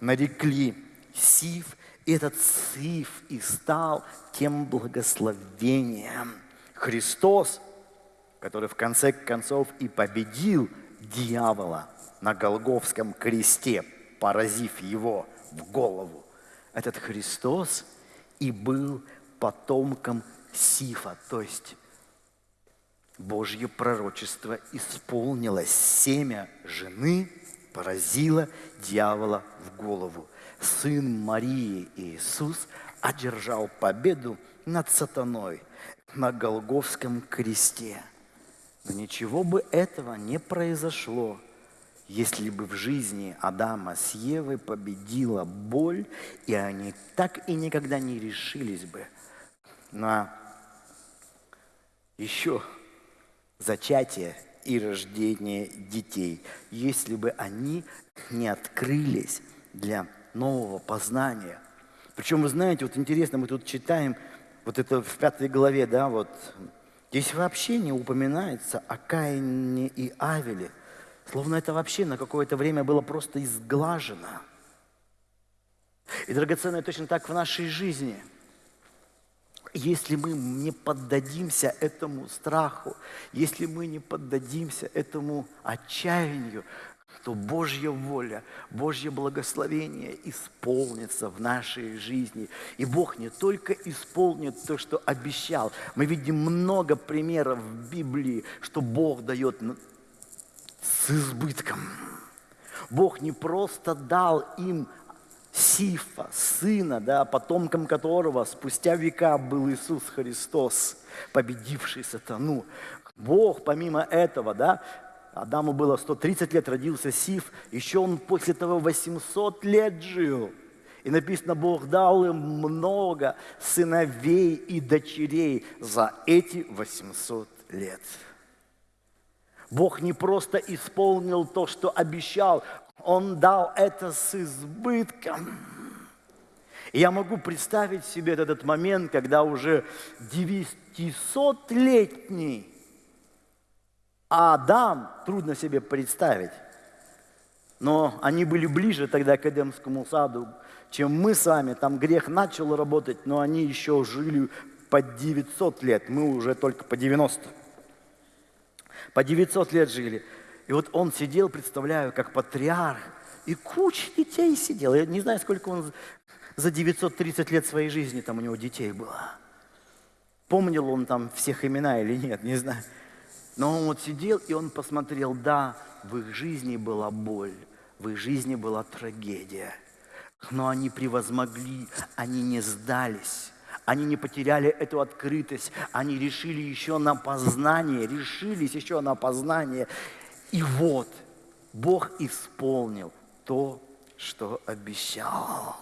нарекли Сив, и этот Сиф и стал тем благословением. Христос, который в конце концов и победил дьявола на Голговском кресте, поразив его в голову. Этот Христос и был потомком Сифа, то есть Божье пророчество исполнилось. Семя жены поразило дьявола в голову сын Марии Иисус одержал победу над сатаной на Голговском кресте. Но ничего бы этого не произошло, если бы в жизни Адама с Евой победила боль, и они так и никогда не решились бы на еще зачатие и рождение детей, если бы они не открылись для нового познания. Причем, вы знаете, вот интересно, мы тут читаем, вот это в пятой главе, да, вот, здесь вообще не упоминается о Каине и Авеле. Словно это вообще на какое-то время было просто изглажено. И, драгоценное, точно так в нашей жизни. Если мы не поддадимся этому страху, если мы не поддадимся этому отчаянию, то Божья воля, Божье благословение исполнится в нашей жизни. И Бог не только исполнит то, что обещал. Мы видим много примеров в Библии, что Бог дает с избытком. Бог не просто дал им Сифа, сына, да, потомком которого спустя века был Иисус Христос, победивший сатану. Бог помимо этого, да, Адаму было 130 лет, родился Сиф, еще он после того 800 лет жил. И написано, Бог дал им много сыновей и дочерей за эти 800 лет. Бог не просто исполнил то, что обещал, Он дал это с избытком. Я могу представить себе этот момент, когда уже 900-летний Адам, трудно себе представить, но они были ближе тогда к Эдемскому саду, чем мы с вами. Там грех начал работать, но они еще жили по 900 лет, мы уже только по 90. По 900 лет жили. И вот он сидел, представляю, как патриарх, и куча детей сидел. Я не знаю, сколько он за 930 лет своей жизни там у него детей было. Помнил он там всех имена или нет, не знаю. Но он вот сидел, и он посмотрел, да, в их жизни была боль, в их жизни была трагедия. Но они превозмогли, они не сдались. Они не потеряли эту открытость, они решили еще на познание, решились еще на познание. И вот Бог исполнил то, что обещал.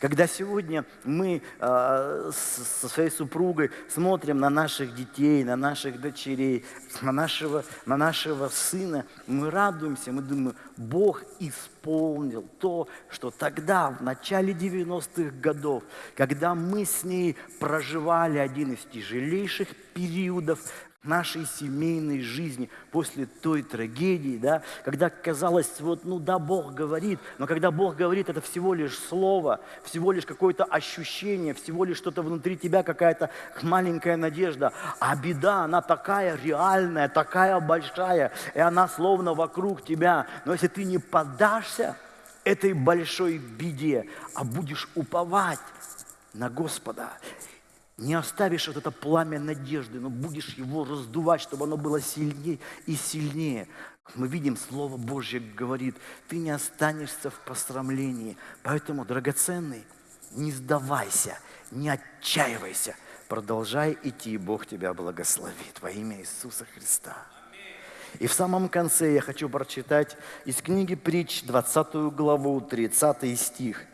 Когда сегодня мы э, со своей супругой смотрим на наших детей, на наших дочерей, на нашего, на нашего сына, мы радуемся, мы думаем, Бог исполнил то, что тогда, в начале 90-х годов, когда мы с ней проживали один из тяжелейших периодов нашей семейной жизни после той трагедии, да, когда казалось, вот, ну да, Бог говорит, но когда Бог говорит, это всего лишь слово, всего лишь какое-то ощущение, всего лишь что-то внутри тебя, какая-то маленькая надежда, а беда, она такая реальная, такая большая, и она словно вокруг тебя, но если ты не поддашься этой большой беде, а будешь уповать на Господа, не оставишь вот это пламя надежды, но будешь его раздувать, чтобы оно было сильнее и сильнее. Мы видим, Слово Божье говорит, ты не останешься в посрамлении. Поэтому, драгоценный, не сдавайся, не отчаивайся. Продолжай идти, и Бог тебя благословит во имя Иисуса Христа. И в самом конце я хочу прочитать из книги Притч, 20 главу, 30 стих.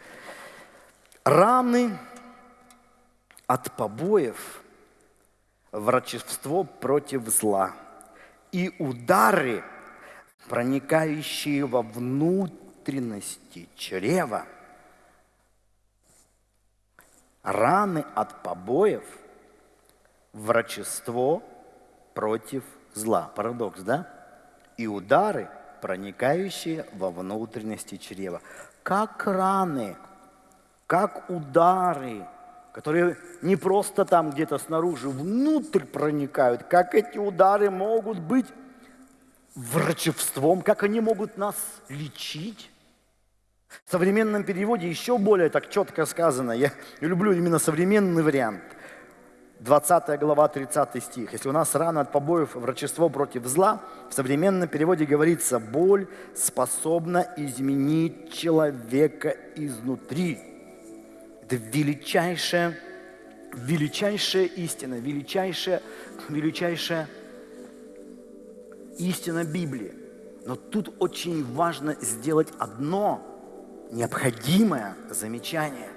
«Раны от побоев врачество против зла и удары, проникающие во внутренности чрева, раны от побоев, врачество против зла. Парадокс, да? И удары, проникающие во внутренности чрева. Как раны, как удары – которые не просто там где-то снаружи, внутрь проникают, как эти удары могут быть врачевством, как они могут нас лечить. В современном переводе еще более так четко сказано. Я люблю именно современный вариант. 20 глава, 30 стих. Если у нас рана от побоев врачество против зла, в современном переводе говорится, боль способна изменить человека изнутри. Это величайшая, величайшая истина, величайшая, величайшая истина Библии. Но тут очень важно сделать одно необходимое замечание.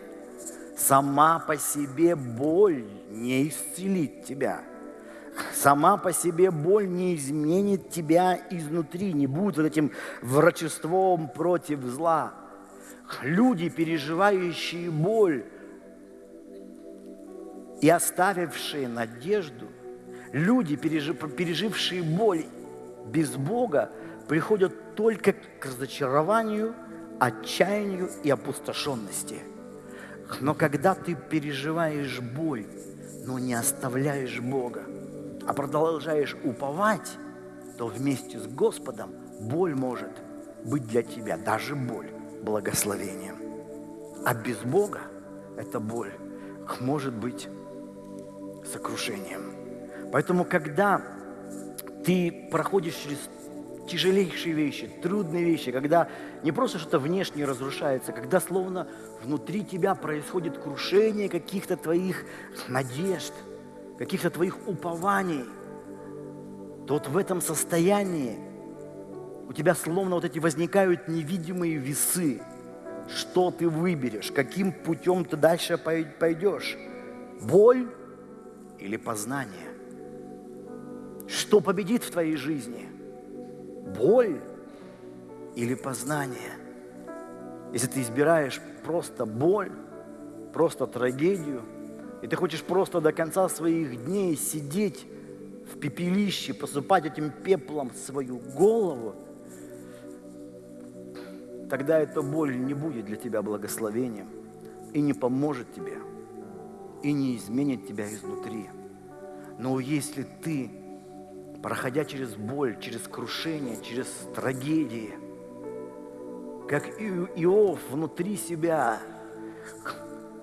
Сама по себе боль не исцелит тебя. Сама по себе боль не изменит тебя изнутри, не будет вот этим врачеством против зла люди, переживающие боль и оставившие надежду, люди, пережившие боль без Бога, приходят только к разочарованию, отчаянию и опустошенности. Но когда ты переживаешь боль, но не оставляешь Бога, а продолжаешь уповать, то вместе с Господом боль может быть для тебя, даже боль, благословением. А без Бога эта боль может быть сокрушением. Поэтому, когда ты проходишь через тяжелейшие вещи, трудные вещи, когда не просто что-то внешне разрушается, когда словно внутри тебя происходит крушение каких-то твоих надежд, каких-то твоих упований, то вот в этом состоянии у тебя словно вот эти возникают невидимые весы. Что ты выберешь, каким путем ты дальше пойдешь? Боль или познание? Что победит в твоей жизни? Боль или познание? Если ты избираешь просто боль, просто трагедию, и ты хочешь просто до конца своих дней сидеть в пепелище, посыпать этим пеплом свою голову, тогда эта боль не будет для тебя благословением и не поможет тебе, и не изменит тебя изнутри. Но если ты, проходя через боль, через крушение, через трагедии, как Иов внутри себя,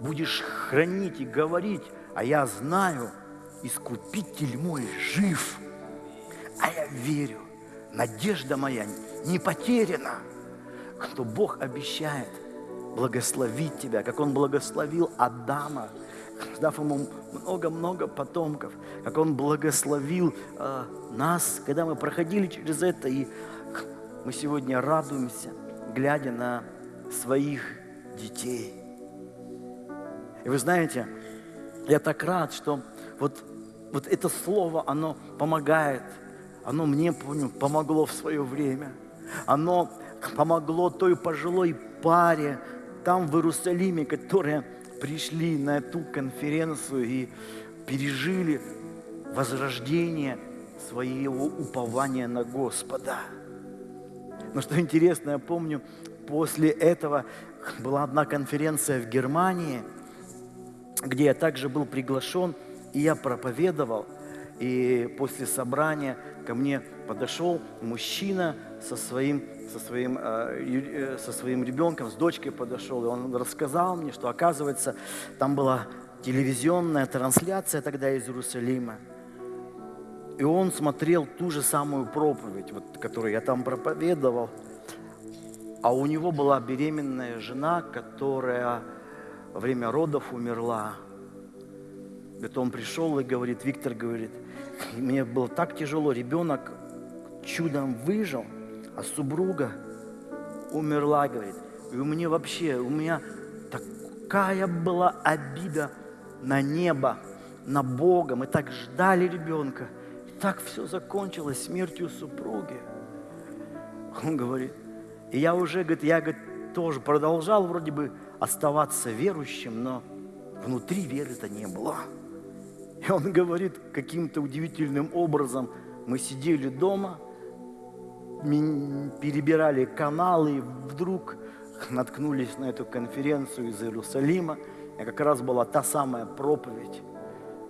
будешь хранить и говорить, а я знаю, Искупитель мой жив, а я верю, надежда моя не потеряна – что Бог обещает благословить тебя, как Он благословил Адама, дав ему много-много потомков, как Он благословил э, нас, когда мы проходили через это, и мы сегодня радуемся, глядя на своих детей. И вы знаете, я так рад, что вот, вот это слово, оно помогает, оно мне, помогло в свое время. Оно помогло той пожилой паре там в Иерусалиме, которые пришли на эту конференцию и пережили возрождение своего упования на Господа. Но что интересно, я помню, после этого была одна конференция в Германии, где я также был приглашен, и я проповедовал. И после собрания ко мне подошел мужчина со своим со своим, э, э, со своим ребенком, с дочкой подошел, и он рассказал мне, что, оказывается, там была телевизионная трансляция тогда из Иерусалима. И он смотрел ту же самую проповедь, вот, которую я там проповедовал. А у него была беременная жена, которая во время родов умерла. Это он пришел и говорит, Виктор говорит, мне было так тяжело, ребенок чудом выжил – а супруга умерла, говорит. И у меня вообще, у меня такая была обида на небо, на Бога. Мы так ждали ребенка. И так все закончилось смертью супруги. Он говорит, и я уже, говорит, я, говорит, тоже продолжал вроде бы оставаться верующим, но внутри веры-то не было. И он говорит, каким-то удивительным образом мы сидели дома – перебирали каналы, и вдруг наткнулись на эту конференцию из Иерусалима. И как раз была та самая проповедь,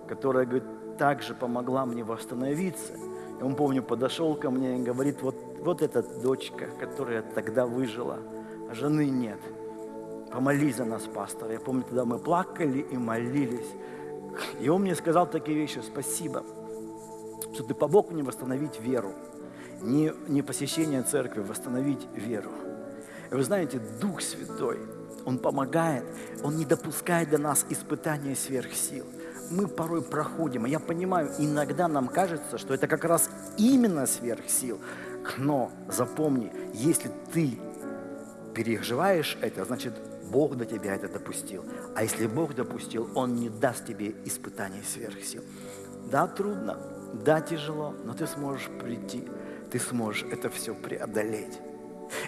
которая, говорит, также помогла мне восстановиться. И он, помню, подошел ко мне и говорит, вот, вот эта дочка, которая тогда выжила, а жены нет. Помолись за нас, пастор. Я помню, тогда мы плакали и молились. И он мне сказал такие вещи, спасибо, что ты помог мне восстановить веру не, не посещение церкви, восстановить веру. И вы знаете, Дух Святой, Он помогает, Он не допускает до нас испытания сверх сил. Мы порой проходим, и я понимаю, иногда нам кажется, что это как раз именно сверх сил. Но запомни, если ты переживаешь это, значит, Бог до тебя это допустил. А если Бог допустил, Он не даст тебе испытаний сверх сил. Да, трудно, да, тяжело, но ты сможешь прийти ты сможешь это все преодолеть.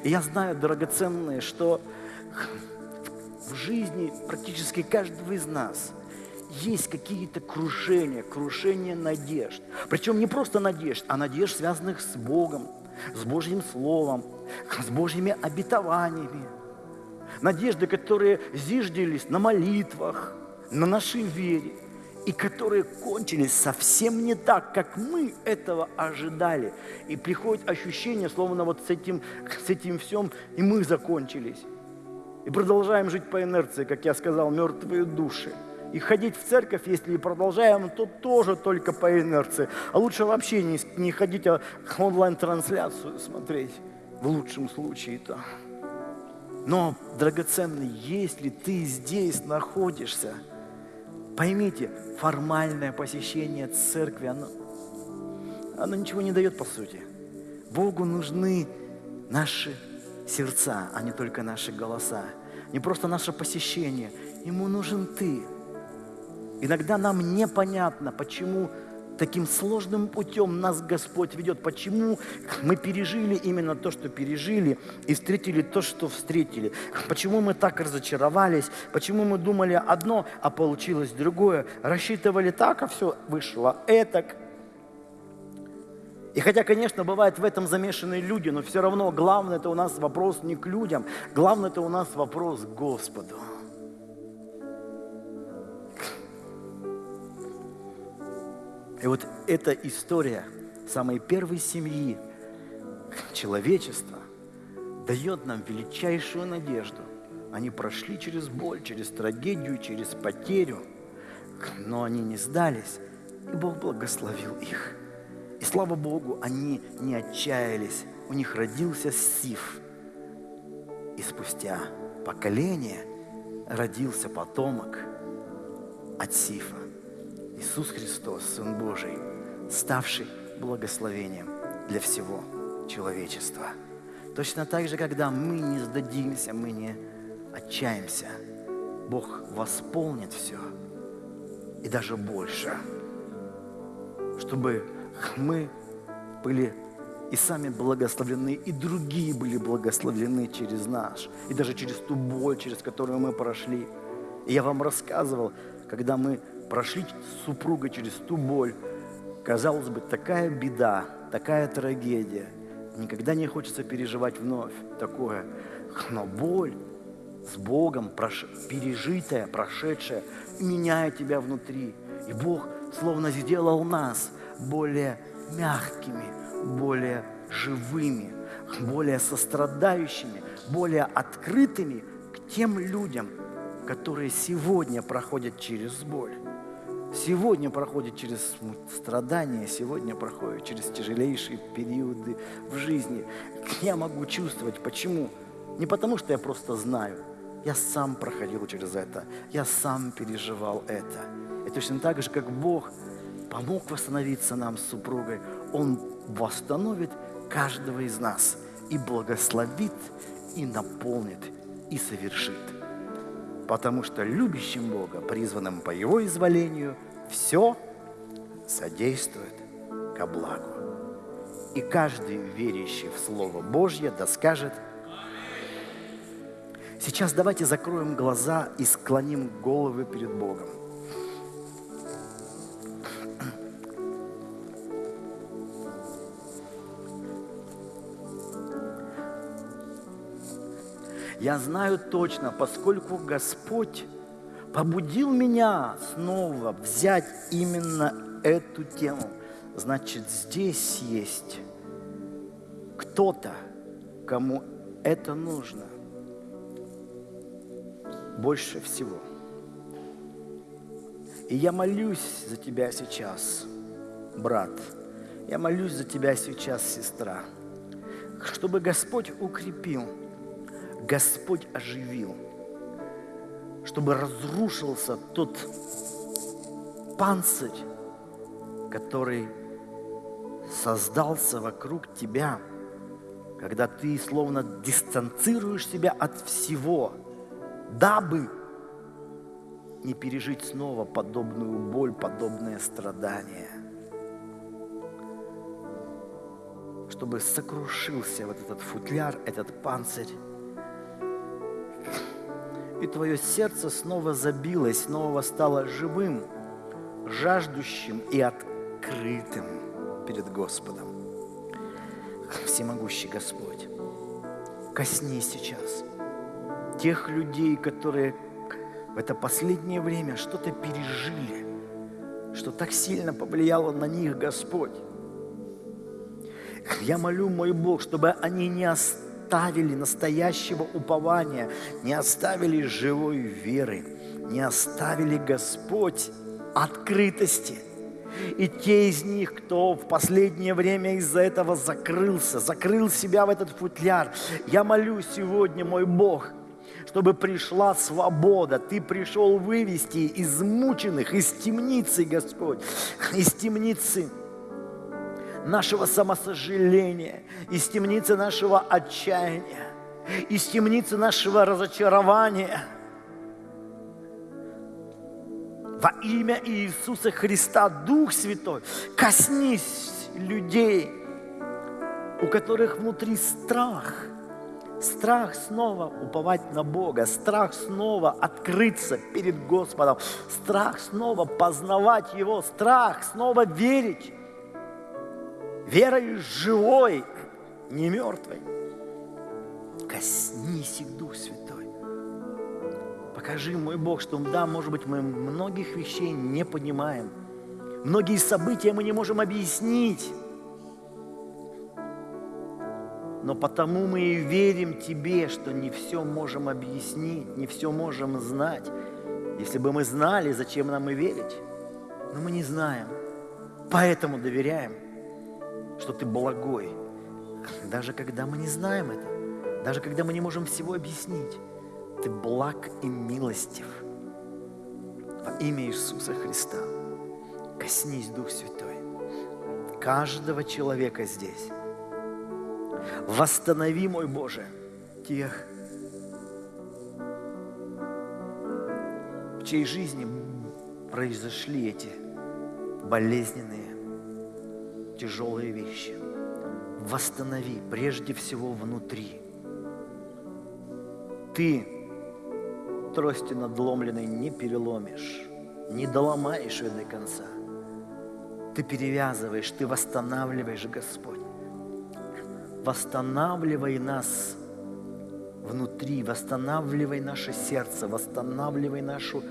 И я знаю, драгоценные, что в жизни практически каждого из нас есть какие-то крушения, крушения надежд. Причем не просто надежд, а надежд, связанных с Богом, с Божьим Словом, с Божьими обетованиями. Надежды, которые зиждились на молитвах, на нашей вере и которые кончились совсем не так, как мы этого ожидали. И приходит ощущение, словно вот с этим, с этим всем и мы закончились. И продолжаем жить по инерции, как я сказал, мертвые души. И ходить в церковь, если и продолжаем, то тоже только по инерции. А лучше вообще не, не ходить, а онлайн-трансляцию смотреть. В лучшем случае-то. Но, драгоценный, если ты здесь находишься, поймите, формальное посещение церкви, оно, оно ничего не дает по сути. Богу нужны наши сердца, а не только наши голоса. Не просто наше посещение. Ему нужен ты. Иногда нам непонятно, почему таким сложным путем нас Господь ведет. Почему мы пережили именно то, что пережили, и встретили то, что встретили. Почему мы так разочаровались, почему мы думали одно, а получилось другое. Рассчитывали так, а все вышло этак. И хотя, конечно, бывает в этом замешаны люди, но все равно главное это у нас вопрос не к людям, главное это у нас вопрос к Господу. И вот эта история самой первой семьи человечества дает нам величайшую надежду. Они прошли через боль, через трагедию, через потерю, но они не сдались, и Бог благословил их. И слава Богу, они не отчаялись. У них родился Сиф. И спустя поколение родился потомок от Сифа. Иисус Христос, Сын Божий, ставший благословением для всего человечества. Точно так же, когда мы не сдадимся, мы не отчаемся, Бог восполнит все и даже больше, чтобы мы были и сами благословлены, и другие были благословлены через наш, и даже через ту боль, через которую мы прошли. И я вам рассказывал, когда мы прошли с супругой через ту боль, казалось бы, такая беда, такая трагедия. Никогда не хочется переживать вновь такое. Но боль с Богом, прош... пережитая, прошедшая, меняет тебя внутри. И Бог словно сделал нас более мягкими, более живыми, более сострадающими, более открытыми к тем людям, которые сегодня проходят через боль, сегодня проходят через страдания, сегодня проходят через тяжелейшие периоды в жизни. Я могу чувствовать, почему? Не потому, что я просто знаю. Я сам проходил через это. Я сам переживал это. И точно так же, как Бог – помог восстановиться нам с супругой, Он восстановит каждого из нас и благословит, и наполнит, и совершит. Потому что любящим Бога, призванным по Его изволению, все содействует ко благу. И каждый верящий в Слово Божье да скажет Сейчас давайте закроем глаза и склоним головы перед Богом. Я знаю точно, поскольку Господь побудил меня снова взять именно эту тему, значит, здесь есть кто-то, кому это нужно больше всего. И я молюсь за тебя сейчас, брат. Я молюсь за тебя сейчас, сестра, чтобы Господь укрепил – Господь оживил, чтобы разрушился тот панцирь, который создался вокруг тебя, когда ты словно дистанцируешь себя от всего, дабы не пережить снова подобную боль, подобное страдание. Чтобы сокрушился вот этот футляр, этот панцирь, и твое сердце снова забилось, снова стало живым, жаждущим и открытым перед Господом. Всемогущий Господь, коснись сейчас тех людей, которые в это последнее время что-то пережили, что так сильно повлияло на них Господь. Я молю, мой Бог, чтобы они не оставили настоящего упования, не оставили живой веры, не оставили Господь открытости. И те из них, кто в последнее время из-за этого закрылся, закрыл себя в этот футляр, я молю сегодня, мой Бог, чтобы пришла свобода. Ты пришел вывести измученных из темницы, Господь, из темницы нашего самосожаления, из темницы нашего отчаяния, из темницы нашего разочарования. Во имя Иисуса Христа, Дух Святой, коснись людей, у которых внутри страх – Страх снова уповать на Бога, страх снова открыться перед Господом, страх снова познавать Его, страх снова верить верой живой, не мертвой. Коснись их, Дух Святой. Покажи, мой Бог, что да, может быть, мы многих вещей не понимаем. Многие события мы не можем объяснить. Но потому мы и верим Тебе, что не все можем объяснить, не все можем знать. Если бы мы знали, зачем нам и верить? Но мы не знаем. Поэтому доверяем – что Ты благой, даже когда мы не знаем это, даже когда мы не можем всего объяснить. Ты благ и милостив. Во имя Иисуса Христа коснись, Дух Святой, каждого человека здесь. Восстанови, мой Боже, тех, в чьей жизни произошли эти болезненные тяжелые вещи. Восстанови прежде всего внутри. Ты трости надломленной не переломишь, не доломаешь ее до конца. Ты перевязываешь, ты восстанавливаешь, Господь. Восстанавливай нас внутри, восстанавливай наше сердце, восстанавливай нашу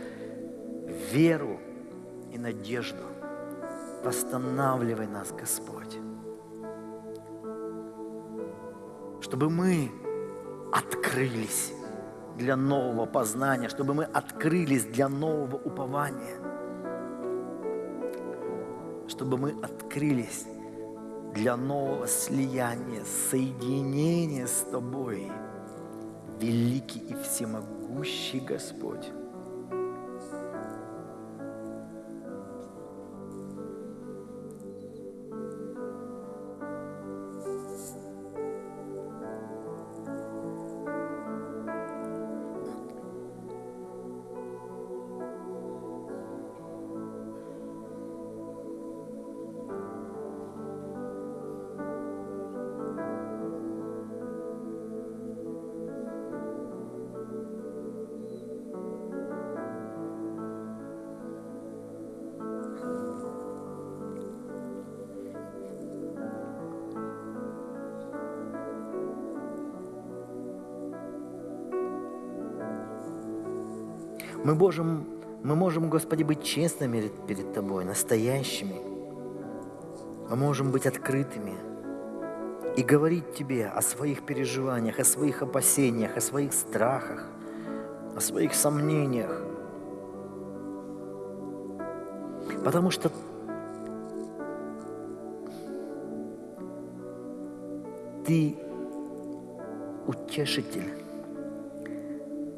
веру и надежду. Восстанавливай нас, Господь. Чтобы мы открылись для нового познания, чтобы мы открылись для нового упования, чтобы мы открылись для нового слияния, соединения с Тобой, великий и всемогущий Господь. Мы можем, мы можем, Господи, быть честными перед Тобой, настоящими. Мы можем быть открытыми и говорить Тебе о своих переживаниях, о своих опасениях, о своих страхах, о своих сомнениях. Потому что Ты утешитель,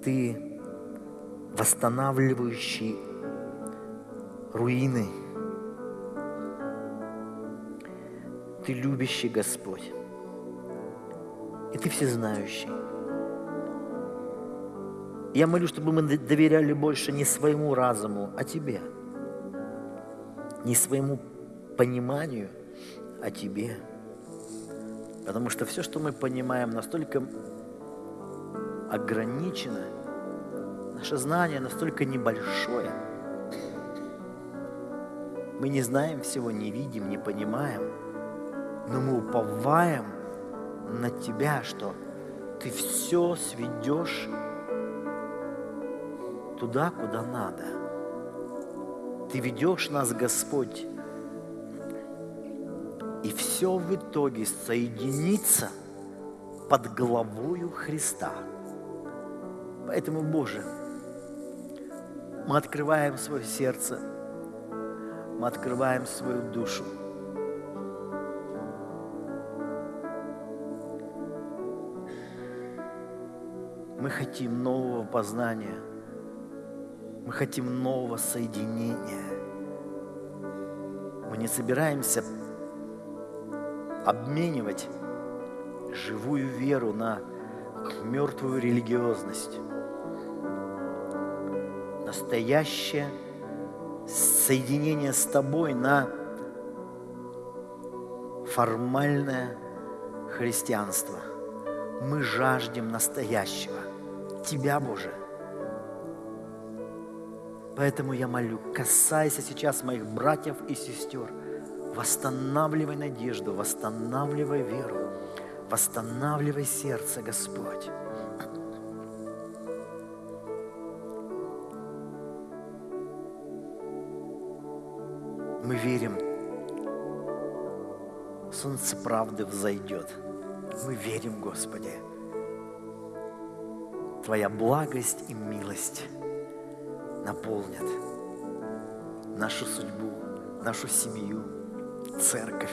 Ты восстанавливающий руины. Ты любящий Господь. И ты всезнающий. Я молю, чтобы мы доверяли больше не своему разуму, а Тебе. Не своему пониманию, а Тебе. Потому что все, что мы понимаем, настолько ограничено – Наше знание настолько небольшое. Мы не знаем всего, не видим, не понимаем, но мы уповаем на Тебя, что Ты все сведешь туда, куда надо. Ты ведешь нас, Господь, и все в итоге соединится под главою Христа. Поэтому, Боже, Мы открываем свое сердце, мы открываем свою душу. Мы хотим нового познания. Мы хотим нового соединения. Мы не собираемся обменивать живую веру на мертвую религиозность. Настоящее соединение с тобой на формальное христианство. Мы жаждем настоящего. Тебя, Боже. Поэтому я молю, касайся сейчас моих братьев и сестер. Восстанавливай надежду, восстанавливай веру, восстанавливай сердце, Господь. Солнце правды взойдет. Мы верим, Господи. Твоя благость и милость наполнят нашу судьбу, нашу семью, церковь.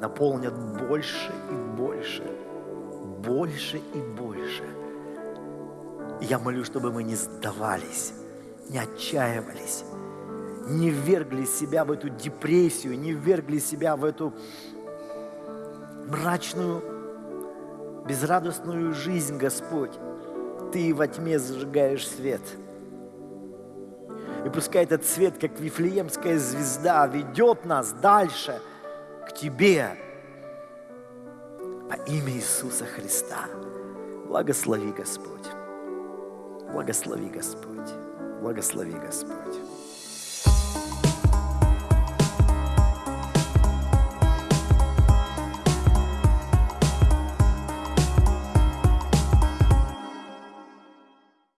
Наполнят больше и больше, больше и больше. И я молю, чтобы мы не сдавались, не отчаивались, не ввергли себя в эту депрессию, не ввергли себя в эту мрачную, безрадостную жизнь, Господь. Ты во тьме зажигаешь свет – и пускай этот свет, как Вифлеемская звезда, ведет нас дальше к Тебе во имя Иисуса Христа. Благослови, Господь. Благослови, Господь. Благослови, Господь.